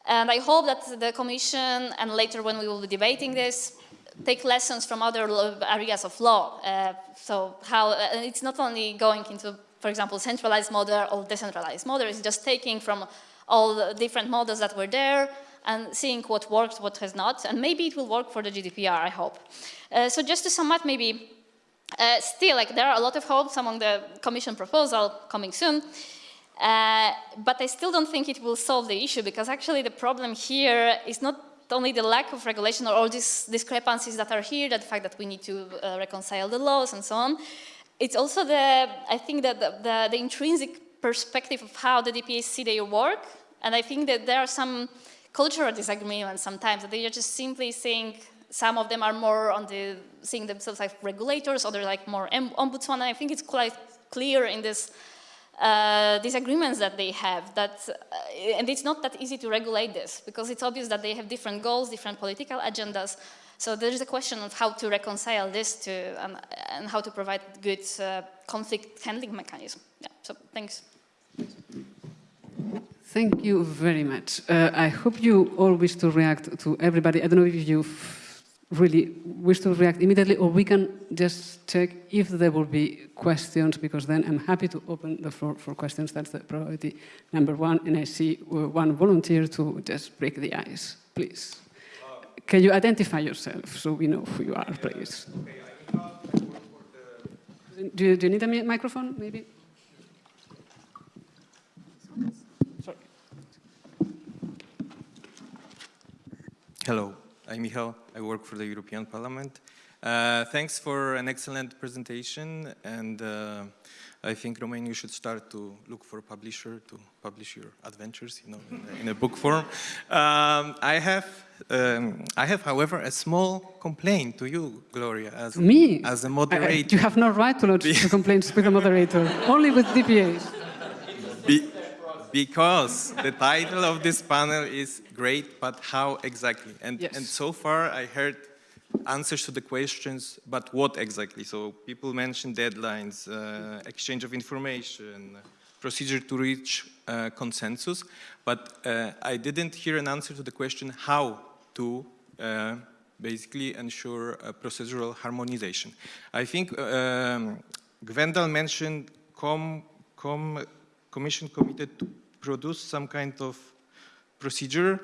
And I hope that the Commission, and later when we will be debating this, take lessons from other areas of law. Uh, so how, uh, it's not only going into for example, centralized model or decentralized model. It's just taking from all the different models that were there and seeing what works, what has not, and maybe it will work for the GDPR, I hope. Uh, so just to sum up, maybe, uh, still, like, there are a lot of hopes among the Commission proposal coming soon, uh, but I still don't think it will solve the issue because actually the problem here is not only the lack of regulation or all these discrepancies that are here, the fact that we need to uh, reconcile the laws and so on, it's also the, I think that the, the, the, intrinsic perspective of how the DPAs see their work. And I think that there are some cultural disagreements sometimes that they are just simply saying some of them are more on the seeing themselves like regulators, others like more ombudsman. And I think it's quite clear in this uh, disagreements that they have that, uh, and it's not that easy to regulate this because it's obvious that they have different goals, different political agendas. So there is a question of how to reconcile this to, um, and how to provide good uh, conflict handling mechanism. Yeah, so thanks. Thank you very much. Uh, I hope you all wish to react to everybody. I don't know if you really wish to react immediately or we can just check if there will be questions because then I'm happy to open the floor for questions. That's the priority number one. And I see uh, one volunteer to just break the ice, please. Can you identify yourself so we know who you are, please? Do you, do you need a microphone, maybe? Sorry. Hello, I'm Michal. I work for the European Parliament. Uh, thanks for an excellent presentation and uh, I think Romain, you should start to look for a publisher to publish your adventures, you know, in, a, in a book form. Um, I have, um, I have, however, a small complaint to you, Gloria, as me as a moderator. I, I, you have no right to lodge a complaint with a moderator, only with DPAs. Be, because the title of this panel is great, but how exactly? And, yes. and so far I heard answers to the questions, but what exactly? So people mentioned deadlines, uh, exchange of information, procedure to reach uh, consensus, but uh, I didn't hear an answer to the question how to uh, basically ensure procedural harmonization. I think um, Gwendal mentioned com, com, Commission committed to produce some kind of procedure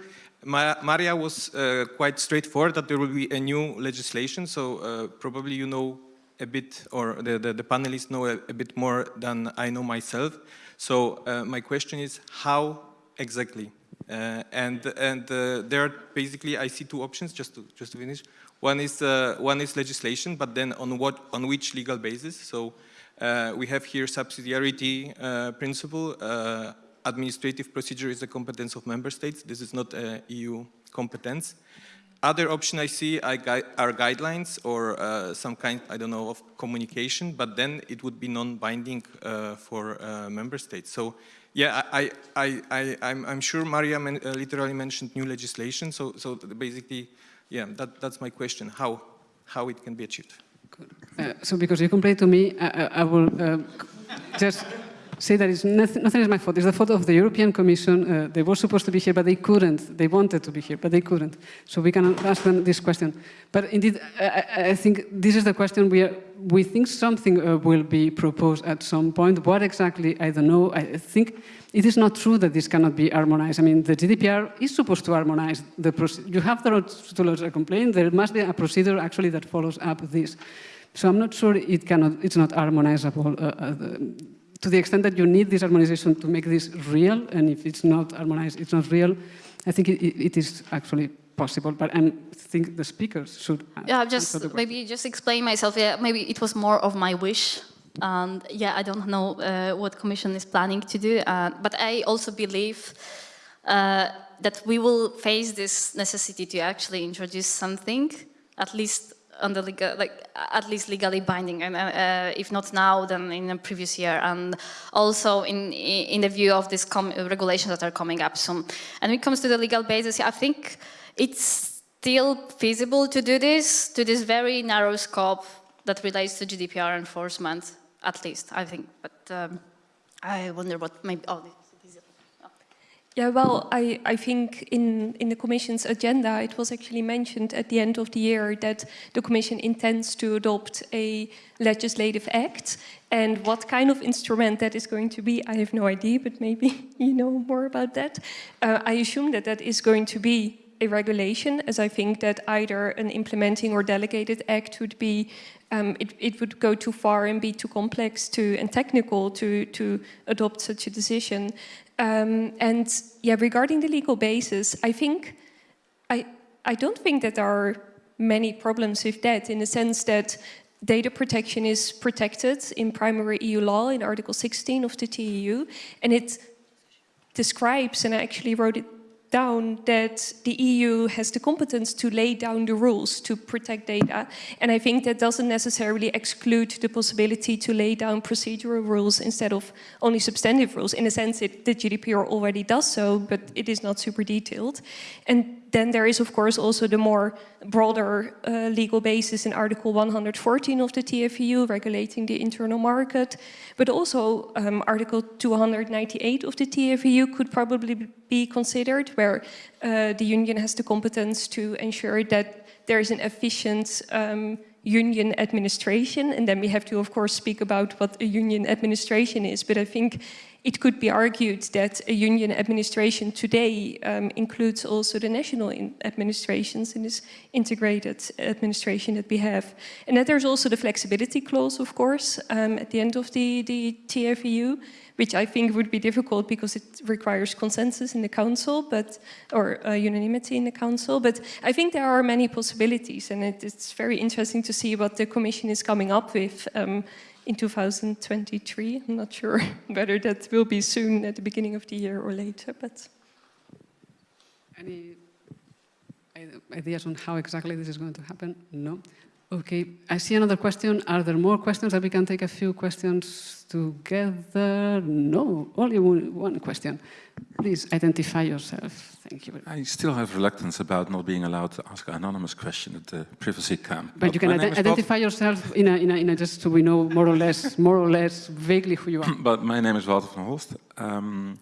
Maria was uh, quite straightforward that there will be a new legislation, so uh, probably you know a bit, or the, the, the panelists know a, a, bit more than I know myself. So uh, my question is how exactly? Uh, and and uh, there basically, I see two options, just to, just to finish. One is, uh, one is legislation, but then on, what, on which legal basis? So we have here subsidiarity principle, administrative procedure is the competence of member states. This is not a EU competence. Other option I see are guidelines or uh, some kind, I don't know, of communication, but then it would be non-binding uh, for uh, member states. So yeah, I, I, I, I'm, I'm sure Maria men uh, literally mentioned new legislation. So, so basically, yeah, that, that's my question, how, how it can be achieved. Uh, so because you complained to me, I, I will uh, just say that it's nothing, nothing is my fault. It's the fault of the European Commission. Uh, they were supposed to be here, but they couldn't. They wanted to be here, but they couldn't. So we can ask them this question. But indeed, I, I think this is the question we are, we think something uh, will be proposed at some point. What exactly, I don't know. I think it is not true that this cannot be harmonized. I mean, the GDPR is supposed to harmonize the procedure. You have the right to lodge a complaint. There must be a procedure actually that follows up this. So I'm not sure it cannot, it's not harmonizable. Uh, uh to the extent that you need this harmonization to make this real, and if it's not harmonized, it's not real, I think it, it is actually possible, but I think the speakers should Yeah, just maybe just explain myself. Yeah, maybe it was more of my wish. And yeah, I don't know uh, what Commission is planning to do, uh, but I also believe uh, that we will face this necessity to actually introduce something, at least on the legal, like at least legally binding, and uh, if not now, then in the previous year, and also in in the view of these regulations that are coming up soon. And when it comes to the legal basis, I think it's still feasible to do this to this very narrow scope that relates to GDPR enforcement, at least I think. But um, I wonder what maybe. Oh, yeah, well, I, I think in, in the Commission's agenda, it was actually mentioned at the end of the year that the Commission intends to adopt a legislative act. And what kind of instrument that is going to be, I have no idea, but maybe you know more about that. Uh, I assume that that is going to be a regulation, as I think that either an implementing or delegated act would be, um, it, it would go too far and be too complex to and technical to, to adopt such a decision. Um, and yeah, regarding the legal basis, I think, I, I don't think that there are many problems with that in the sense that data protection is protected in primary EU law in Article 16 of the TEU, and it describes, and I actually wrote it down that the EU has the competence to lay down the rules to protect data. And I think that doesn't necessarily exclude the possibility to lay down procedural rules instead of only substantive rules. In a sense, it, the GDPR already does so, but it is not super detailed. And then there is, of course, also the more broader uh, legal basis in Article 114 of the TFEU, regulating the internal market. But also um, Article 298 of the TFEU could probably be considered, where uh, the Union has the competence to ensure that there is an efficient um, union administration. And then we have to, of course, speak about what a union administration is. But I think it could be argued that a union administration today um, includes also the national administrations in this integrated administration that we have. And that there's also the flexibility clause, of course, um, at the end of the, the TFEU, which I think would be difficult because it requires consensus in the council, but or uh, unanimity in the council. But I think there are many possibilities, and it, it's very interesting to see what the Commission is coming up with um, in 2023. I'm not sure whether that will be soon at the beginning of the year or later, but... Any ideas on how exactly this is going to happen? No? Okay, I see another question. Are there more questions that we can take a few questions together? No, only one question. Please identify yourself. Thank you. I still have reluctance about not being allowed to ask an anonymous question at the privacy camp. But, but you can ident identify yourself in a, in, a, in a, just so we know more or less, more or less vaguely who you are. but my name is Walter van Holst. Um,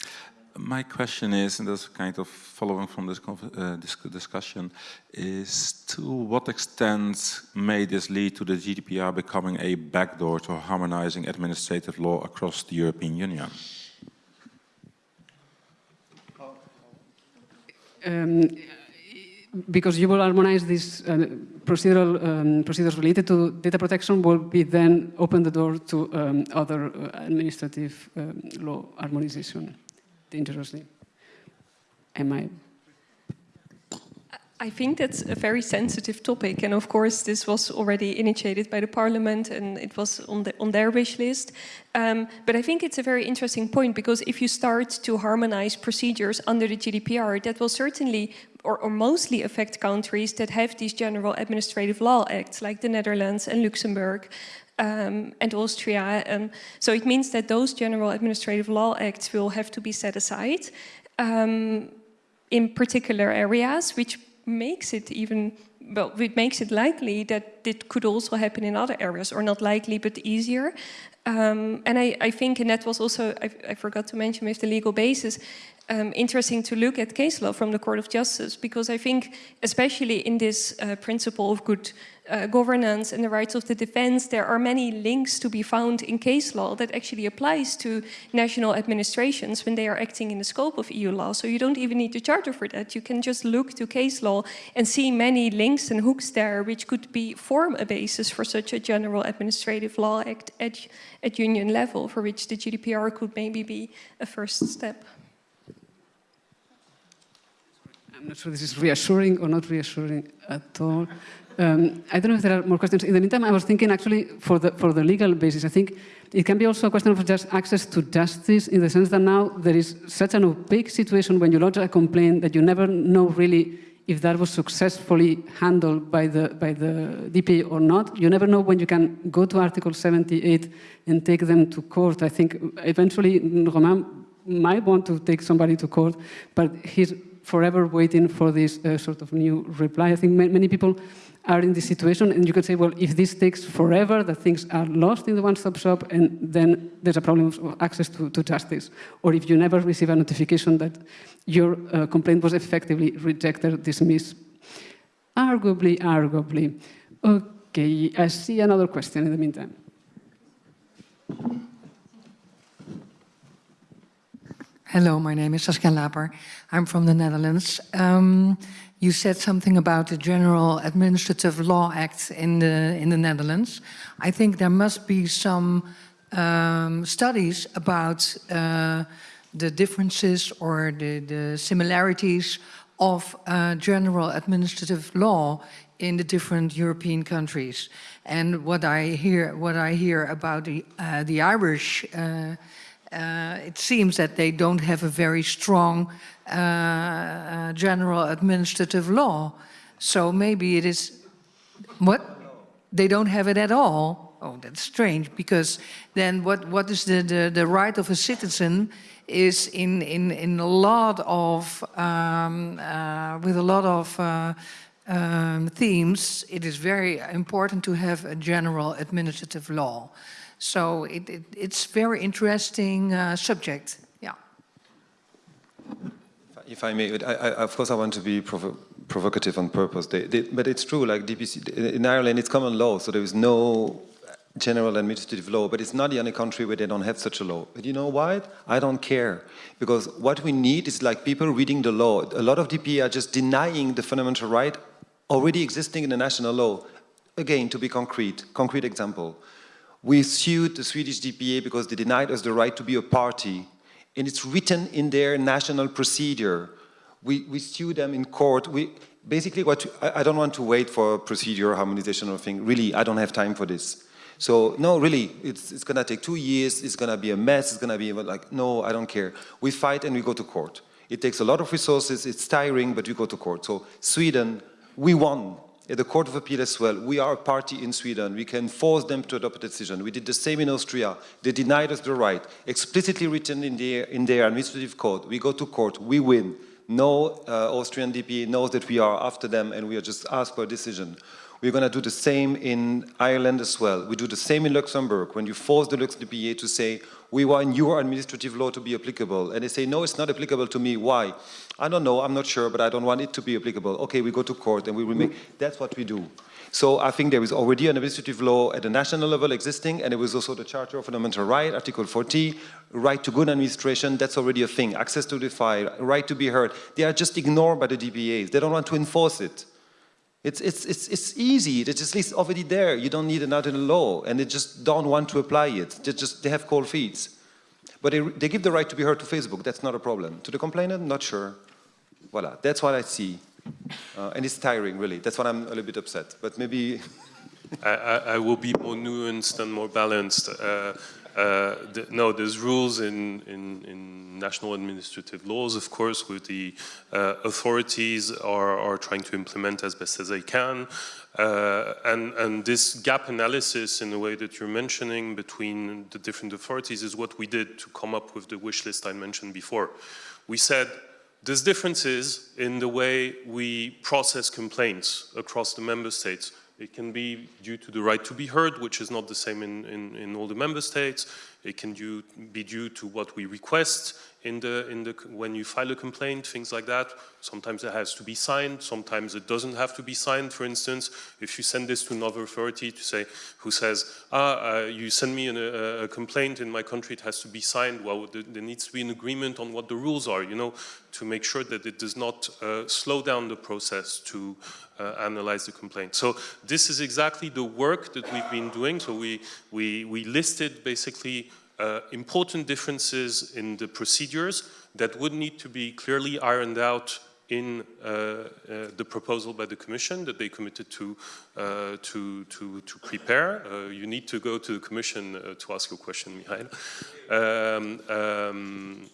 my question is, and that's kind of following from this, uh, this, discussion, is to what extent may this lead to the GDPR becoming a backdoor to harmonizing administrative law across the European Union? Um, because you will harmonize these uh, procedural um, procedures related to data protection will be then open the door to um, other uh, administrative um, law harmonization dangerously. Am I? I think that's a very sensitive topic, and of course this was already initiated by the Parliament and it was on, the, on their wish list. Um, but I think it's a very interesting point because if you start to harmonize procedures under the GDPR, that will certainly or, or, mostly affect countries that have these general administrative law acts like the Netherlands and Luxembourg um, and Austria. Um, so it means that those general administrative law acts will have to be set aside um, in particular areas, which makes it even, well, it makes it likely that it could also happen in other areas, or not likely, but easier. Um, and I, I, think, and that was also, I, I, forgot to mention with the legal basis, um, interesting to look at case law from the Court of Justice, because I think, especially in this uh, principle of good uh, governance and the rights of the defense, there are many links to be found in case law that actually applies to national administrations when they are acting in the scope of EU law. So you don't even need the charter for that. You can just look to case law and see many links and hooks there which could be form a basis for such a general administrative law act at, at union level for which the GDPR could maybe be a first step. I'm not sure this is reassuring or not reassuring at all. Um, I don't know if there are more questions. In the meantime, I was thinking actually for the, for the legal basis, I think it can be also a question of just access to justice in the sense that now there is such an opaque situation when you lodge a complaint that you never know really if that was successfully handled by the, by the DPA or not. You never know when you can go to Article 78 and take them to court. I think eventually Romain might want to take somebody to court, but he's forever waiting for this uh, sort of new reply. I think ma many people are in this situation, and you could say, well, if this takes forever, the things are lost in the one-stop shop, and then there's a problem of access to, to justice. Or if you never receive a notification that your uh, complaint was effectively rejected, dismissed. Arguably, arguably. Okay, I see another question in the meantime. Hello, my name is Saskia Laper. I'm from the Netherlands. Um, you said something about the General Administrative Law Act in the, in the Netherlands. I think there must be some um, studies about uh, the differences or the, the similarities of uh, general administrative law in the different European countries. And what I hear, what I hear about the, uh, the Irish uh, it seems that they don't have a very strong uh, uh, general administrative law. So maybe it is, what? They don't have it at all? Oh, that's strange, because then what, what is the, the, the right of a citizen is in, in, in a lot of, um, uh, with a lot of uh, um, themes, it is very important to have a general administrative law. So it, it, it's very interesting uh, subject, yeah. If I may, I, I, of course I want to be provo provocative on purpose, they, they, but it's true, like DPC, in Ireland it's common law, so there is no general administrative law, but it's not the only country where they don't have such a law. But you know why? I don't care. Because what we need is like people reading the law. A lot of DPA are just denying the fundamental right already existing in the national law. Again, to be concrete, concrete example. We sued the Swedish DPA because they denied us the right to be a party. And it's written in their national procedure. We, we sued them in court. We, basically, what I, I don't want to wait for procedure harmonization or thing. Really, I don't have time for this. So no, really, it's, it's gonna take two years, it's gonna be a mess, it's gonna be like, no, I don't care. We fight and we go to court. It takes a lot of resources, it's tiring, but we go to court. So Sweden, we won at the Court of Appeal as well. We are a party in Sweden. We can force them to adopt a decision. We did the same in Austria. They denied us the right, explicitly written in their, in their administrative code. We go to court, we win. No uh, Austrian DP knows that we are after them and we are just asked for a decision. We're going to do the same in Ireland as well. We do the same in Luxembourg. When you force the Lux DPA to say, we want your administrative law to be applicable, and they say, no, it's not applicable to me. Why? I don't know, I'm not sure, but I don't want it to be applicable. Okay, we go to court and we will that's what we do. So I think there is already an administrative law at the national level existing, and there was also the Charter of Fundamental Rights, Article 40, right to good administration, that's already a thing. Access to the file, right to be heard. They are just ignored by the DPAs. They don't want to enforce it. It's, it's, it's, it's easy, it's just it's already there. You don't need another law, and they just don't want to apply it. They just, they have cold feet. But they, they give the right to be heard to Facebook, that's not a problem. To the complainant, not sure. Voila, that's what I see. Uh, and it's tiring, really. That's why I'm a little bit upset. But maybe... I, I, I, will be more nuanced and more balanced. Uh, uh, the, no, there's rules in, in, in, national administrative laws, of course, with the uh, authorities are, are trying to implement as best as they can. Uh, and, and, this gap analysis in the way that you're mentioning between the different authorities is what we did to come up with the wish list I mentioned before. We said there's differences in the way we process complaints across the member states. It can be due to the right to be heard, which is not the same in, in, in all the member states. It can due, be due to what we request in the, in the, when you file a complaint, things like that. Sometimes it has to be signed, sometimes it doesn't have to be signed. For instance, if you send this to another authority to say, who says, ah, uh, you send me an, a, a, complaint in my country, it has to be signed. Well, there, there, needs to be an agreement on what the rules are, you know, to make sure that it does not uh, slow down the process to uh, analyze the complaint. So this is exactly the work that we've been doing. So we, we, we listed basically uh, important differences in the procedures that would need to be clearly ironed out in uh, uh, the proposal by the Commission that they committed to uh, to, to, to prepare. Uh, you need to go to the Commission uh, to ask your question, Michael. Um, um,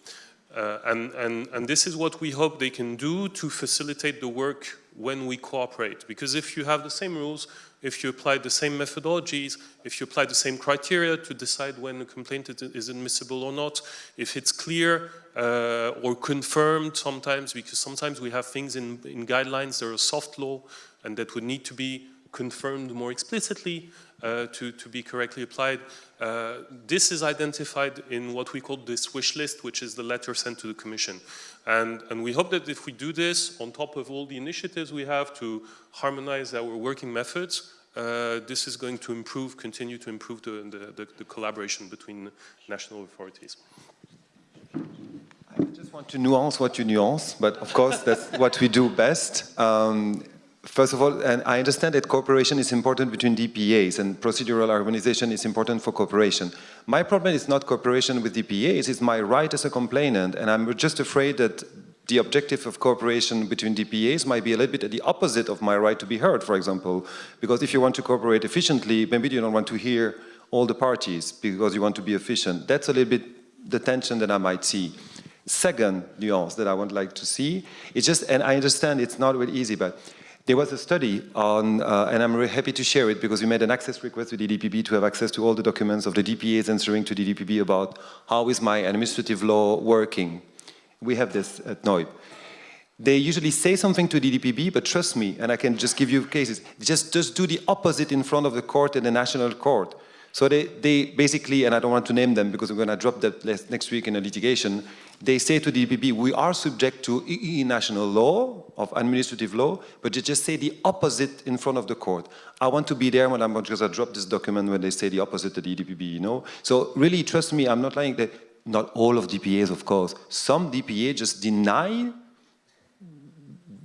and, and, and this is what we hope they can do to facilitate the work when we cooperate. Because if you have the same rules, if you apply the same methodologies, if you apply the same criteria to decide when a complaint is admissible or not, if it's clear uh, or confirmed sometimes, because sometimes we have things in, in guidelines that are soft law and that would need to be confirmed more explicitly uh, to, to be correctly applied. Uh, this is identified in what we call this wish list, which is the letter sent to the Commission. And, and we hope that if we do this, on top of all the initiatives we have to harmonize our working methods, uh, this is going to improve, continue to improve the, the, the, the collaboration between national authorities. I just want to nuance what you nuance, but of course that's what we do best. Um, First of all, and I understand that cooperation is important between DPAs and procedural harmonization is important for cooperation. My problem is not cooperation with DPAs, it's my right as a complainant, and I'm just afraid that the objective of cooperation between DPAs might be a little bit the opposite of my right to be heard, for example. Because if you want to cooperate efficiently, maybe you don't want to hear all the parties because you want to be efficient. That's a little bit the tension that I might see. Second nuance that I would like to see, it's just, and I understand it's not really easy, but there was a study on, uh, and I'm happy to share it because we made an access request to DDPB to have access to all the documents of the DPAs answering to DDPB about how is my administrative law working. We have this at noyb. They usually say something to DDPB, but trust me, and I can just give you cases, just, just do the opposite in front of the court and the national court. So they, they basically, and I don't want to name them because we're going to drop that next week in a litigation, they say to the EDPB, we are subject to EE national law, of administrative law, but they just say the opposite in front of the court. I want to be there when I'm going to drop this document when they say the opposite to the EDPB, you know? So really, trust me, I'm not lying that not all of DPAs, of course. Some DPA just deny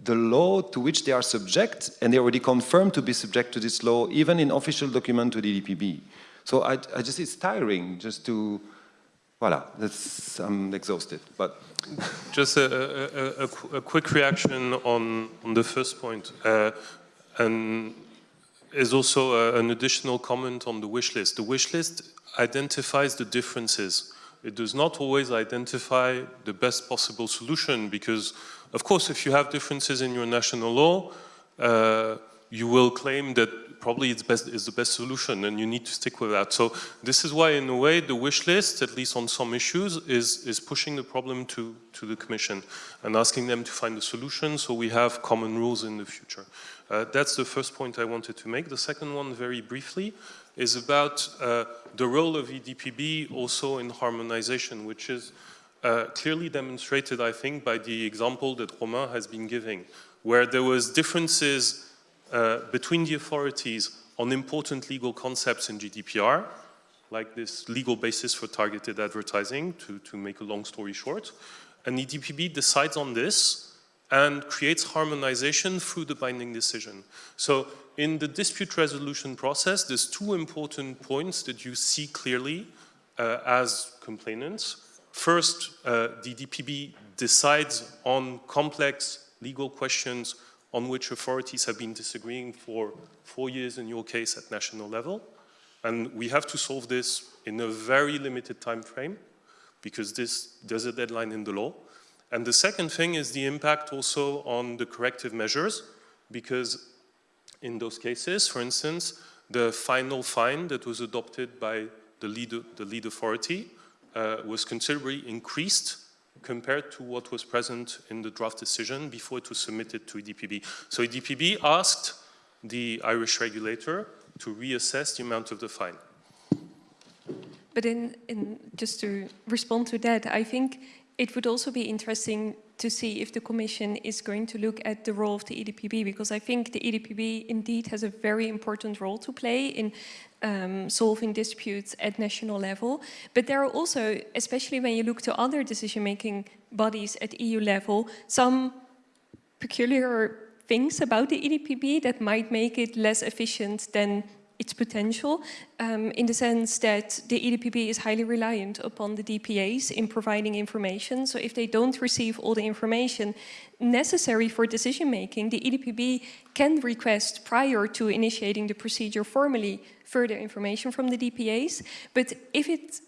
the law to which they are subject, and they already confirmed to be subject to this law, even in official document to the EDPB. So I, I just, it's tiring just to, voila, that's, I'm exhausted, but. Just a, a, a, a quick reaction on, on the first point. Uh, and is also an additional comment on the wish list. The wish list identifies the differences. It does not always identify the best possible solution because, of course, if you have differences in your national law, uh, you will claim that probably it's best is the best solution and you need to stick with that. So this is why in a way the wish list, at least on some issues, is, is pushing the problem to, to the Commission and asking them to find a solution so we have common rules in the future. Uh, that's the first point I wanted to make. The second one, very briefly, is about uh, the role of EDPB also in harmonization, which is uh, clearly demonstrated, I think, by the example that Romain has been giving, where there was differences uh, between the authorities on important legal concepts in GDPR, like this legal basis for targeted advertising, to, to make a long story short. And the EDPB decides on this and creates harmonization through the binding decision. So in the dispute resolution process, there's two important points that you see clearly uh, as complainants. First, uh, the DPB decides on complex legal questions on which authorities have been disagreeing for four years in your case at national level. And we have to solve this in a very limited time frame because this, there's a deadline in the law. And the second thing is the impact also on the corrective measures because in those cases, for instance, the final fine that was adopted by the lead, the lead authority uh, was considerably increased compared to what was present in the draft decision before it was submitted to EDPB. So EDPB asked the Irish regulator to reassess the amount of the fine. But in, in, just to respond to that, I think it would also be interesting to see if the Commission is going to look at the role of the EDPB, because I think the EDPB indeed has a very important role to play in um, solving disputes at national level. But there are also, especially when you look to other decision-making bodies at EU level, some peculiar things about the EDPB that might make it less efficient than its potential um, in the sense that the EDPB is highly reliant upon the DPAs in providing information. So if they don't receive all the information necessary for decision making, the EDPB can request prior to initiating the procedure formally further information from the DPAs. But if it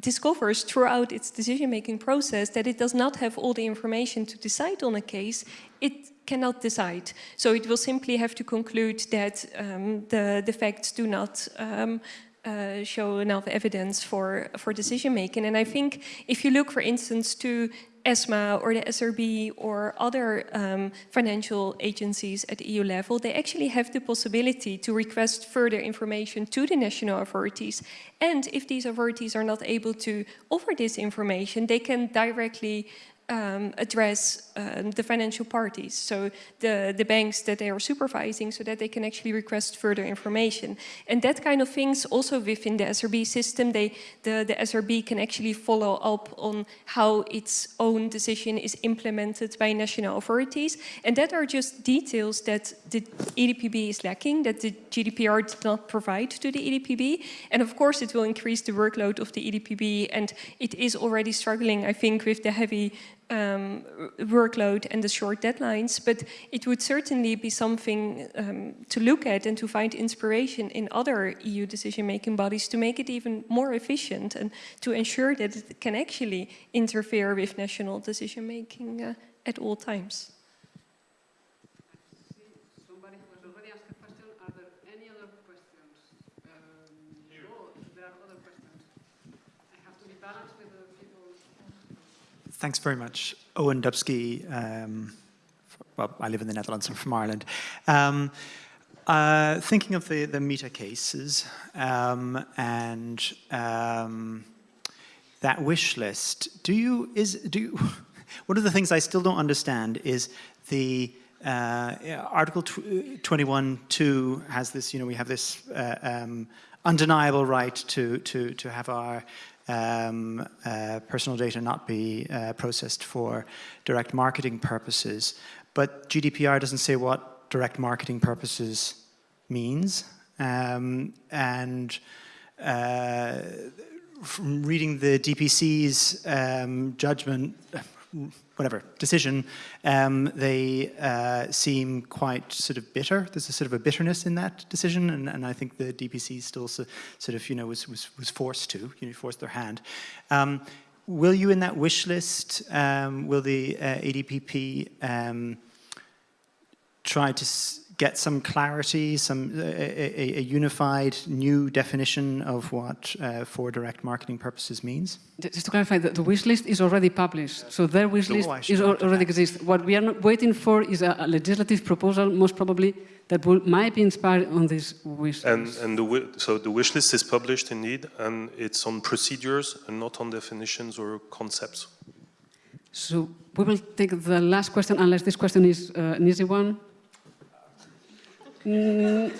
discovers throughout its decision-making process that it does not have all the information to decide on a case, it cannot decide. So it will simply have to conclude that um, the, the facts do not um, uh, show enough evidence for, for decision making. And I think if you look, for instance, to ESMA or the SRB or other um, financial agencies at EU level, they actually have the possibility to request further information to the national authorities. And if these authorities are not able to offer this information, they can directly um, address um, the financial parties, so the, the banks that they are supervising, so that they can actually request further information. And that kind of things also within the SRB system, they, the, the SRB can actually follow up on how its own decision is implemented by national authorities. And that are just details that the EDPB is lacking, that the GDPR did not provide to the EDPB. And of course, it will increase the workload of the EDPB, and it is already struggling, I think, with the heavy um, workload and the short deadlines, but it would certainly be something um, to look at and to find inspiration in other EU decision-making bodies to make it even more efficient and to ensure that it can actually interfere with national decision-making uh, at all times. Somebody who has already asked a question. Are there any other questions? Um, no, there are other questions. I have to be balanced with the people. Thanks very much. Owen Dubsky. Um, well, I live in the Netherlands. I'm from Ireland. Um, uh, thinking of the, the meta cases um, and um, that wish list, do you, is, do you, one of the things I still don't understand is the uh, Article 21.2 has this, you know, we have this uh, um, undeniable right to, to, to have our um, uh, personal data not be uh, processed for direct marketing purposes. But GDPR doesn't say what direct marketing purposes means. Um, and uh, from reading the DPC's um, judgment, whatever, decision, um, they uh, seem quite sort of bitter. There's a sort of a bitterness in that decision, and, and I think the DPC still so, sort of, you know, was, was, was forced to, you know, forced their hand. Um, will you in that wish list, um, will the uh, EDPB um, try to get some clarity, some a, a, a, unified new definition of what uh, for direct marketing purposes means? Just to clarify, the, the wish list is already published, so their wish list oh, is already exists. What we are waiting for is a, a legislative proposal, most probably, that will, might be inspired on this wish and, list. And the, so the wish list is published indeed, and it's on procedures and not on definitions or concepts. So we will take the last question, unless this question is uh, an easy one. Mm,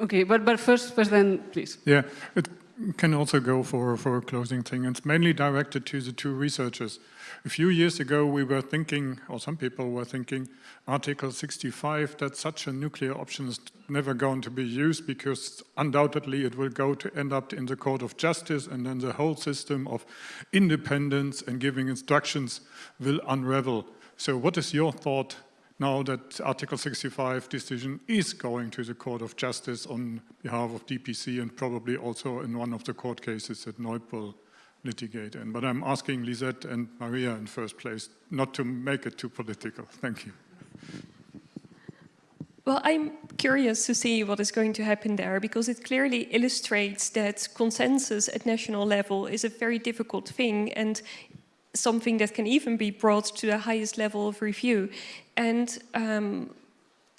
okay, but, but first, first then, please. Yeah, it can also go for, for a closing thing. It's mainly directed to the two researchers. A few years ago, we were thinking, or some people were thinking, Article 65, that such a nuclear option is never going to be used because undoubtedly it will go to end up in the Court of Justice and then the whole system of independence and giving instructions will unravel. So what is your thought now that Article 65 decision is going to the Court of Justice on behalf of DPC and probably also in one of the court cases that noyb will litigate in. But I'm asking Lisette and Maria in first place not to make it too political. Thank you. Well, I'm curious to see what is going to happen there because it clearly illustrates that consensus at national level is a very difficult thing and something that can even be brought to the highest level of review. And um,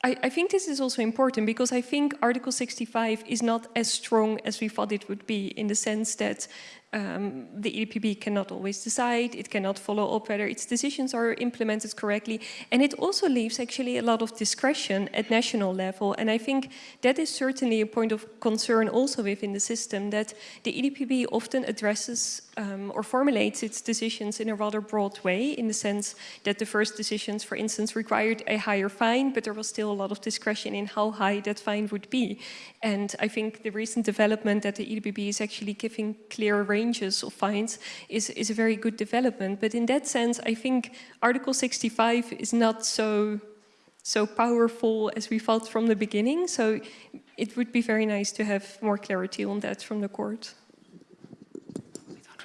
I, I, think this is also important because I think Article 65 is not as strong as we thought it would be in the sense that um, the EDPB cannot always decide, it cannot follow up whether its decisions are implemented correctly, and it also leaves actually a lot of discretion at national level, and I think that is certainly a point of concern also within the system, that the EDPB often addresses um, or formulates its decisions in a rather broad way, in the sense that the first decisions, for instance, required a higher fine, but there was still a lot of discretion in how high that fine would be. And I think the recent development that the EDPB is actually giving clear ranges of fines is, is a very good development. But in that sense, I think Article 65 is not so so powerful as we felt from the beginning. So it would be very nice to have more clarity on that from the court.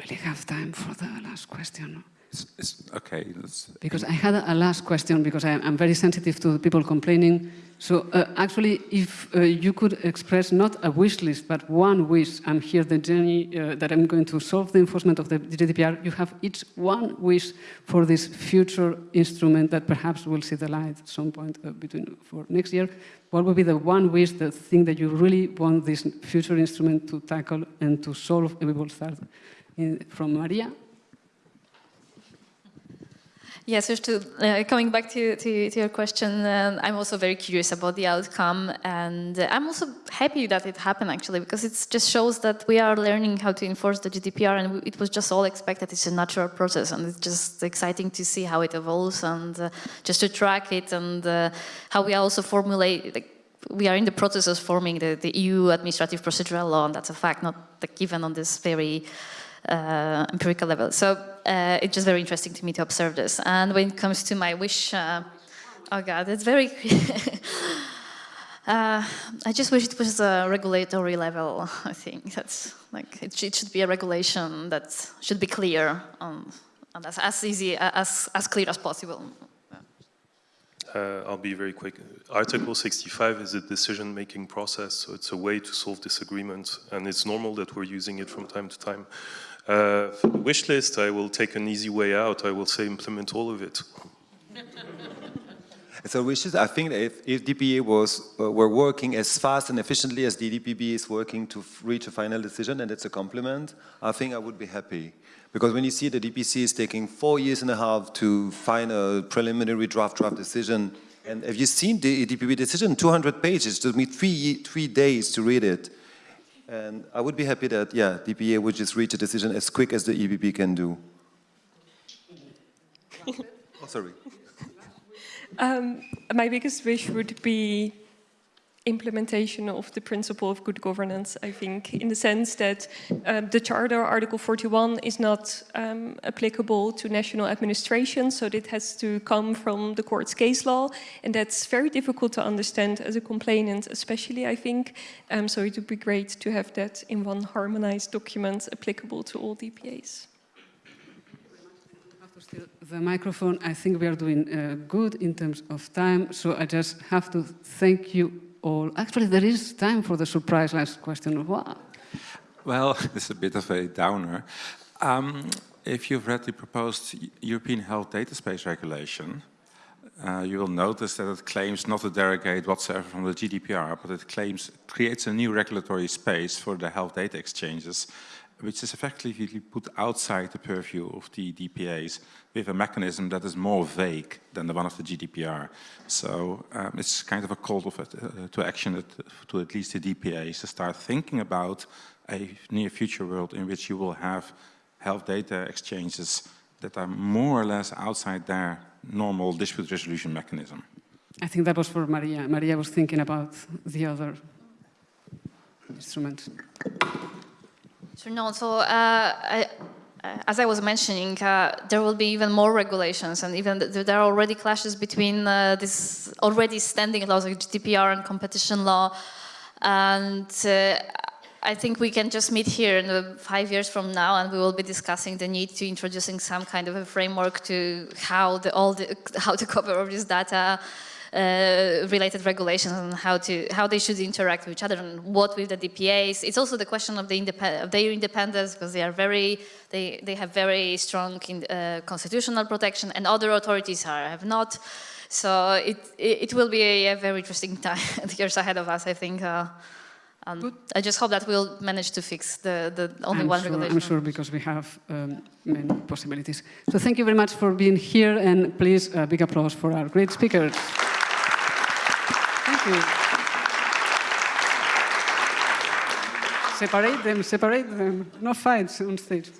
Really have time for the last question. It's, it's, okay, that's, Because I had a last question, because I, am very sensitive to people complaining. So uh, actually, if uh, you could express not a wish list, but one wish, I'm here the journey uh, that I'm going to solve the enforcement of the GDPR, you have each one wish for this future instrument that perhaps will see the light at some point uh, between for next year. What would be the one wish, the thing that you really want this future instrument to tackle and to solve? And we will start from Maria. Yes, just to, uh, coming back to, to, to your question, um, I'm also very curious about the outcome and uh, I'm also happy that it happened actually because it just shows that we are learning how to enforce the GDPR and it was just all expected, it's a natural process and it's just exciting to see how it evolves and uh, just to track it and uh, how we also formulate, like, we are in the process of forming the, the EU administrative procedural law and that's a fact, not like, even on this very uh, empirical level. So uh, it's just very interesting to me to observe this. And when it comes to my wish, uh, oh God, it's very... Uh, I just wish it was a regulatory level, I think. That's like, it, it should be a regulation that should be clear um, and as, as easy, as, as clear as possible. Uh, I'll be very quick. Article 65 is a decision-making process, so it's a way to solve disagreements, and it's normal that we're using it from time to time. For the wish list, I will take an easy way out. I will say implement all of it. So wishes, I think if, if DPA was, uh, were working as fast and efficiently as the is working to reach a final decision, and it's a compliment, I think I would be happy. Because when you see the DPC is taking four years and a half to find a preliminary draft draft decision, and have you seen the DPB decision? 200 pages, took me three, three days to read it. And I would be happy that, yeah, DPA would just reach a decision as quick as the EDPB can do. oh, sorry. Um, my biggest wish would be implementation of the principle of good governance, I think, in the sense that um, the Charter, Article 41, is not um, applicable to national administration, so it has to come from the court's case law, and that's very difficult to understand as a complainant, especially, I think, um, so it would be great to have that in one harmonized document applicable to all DPAs. The microphone, I think we are doing uh, good in terms of time, so I just have to thank you all. Actually, there is time for the surprise last question. Wow. Well, it's a bit of a downer. Um, if you've read the proposed European Health Data Space Regulation, uh, you will notice that it claims not to derogate whatsoever from the GDPR, but it claims creates a new regulatory space for the health data exchanges which is effectively put outside the purview of the DPAs with a mechanism that is more vague than the one of the GDPR. So um, it's kind of a call of, uh, to action to at least the DPAs to start thinking about a near future world in which you will have health data exchanges that are more or less outside their normal dispute resolution mechanism. I think that was for Maria. Maria was thinking about the other instruments. Sure, no, so uh, I, uh, as I was mentioning, uh, there will be even more regulations and even th there are already clashes between uh, this already standing laws like GDPR and competition law. And uh, I think we can just meet here in five years from now and we will be discussing the need to introducing some kind of a framework to how the, all the, how to cover all this data uh, related regulations and how to how they should interact with each other and what with the DPAs. It's also the question of the independ of their independence because they are very they they have very strong in, uh, constitutional protection and other authorities are have not. So it it, it will be a, a, very interesting time years ahead of us. I think. Uh, um, I just hope that we'll manage to fix the, the only I'm one sure, regulation. I'm sure because we have um, many possibilities. So thank you very much for being here and please a big applause for our great speakers separate them, separate them. No fights on stage.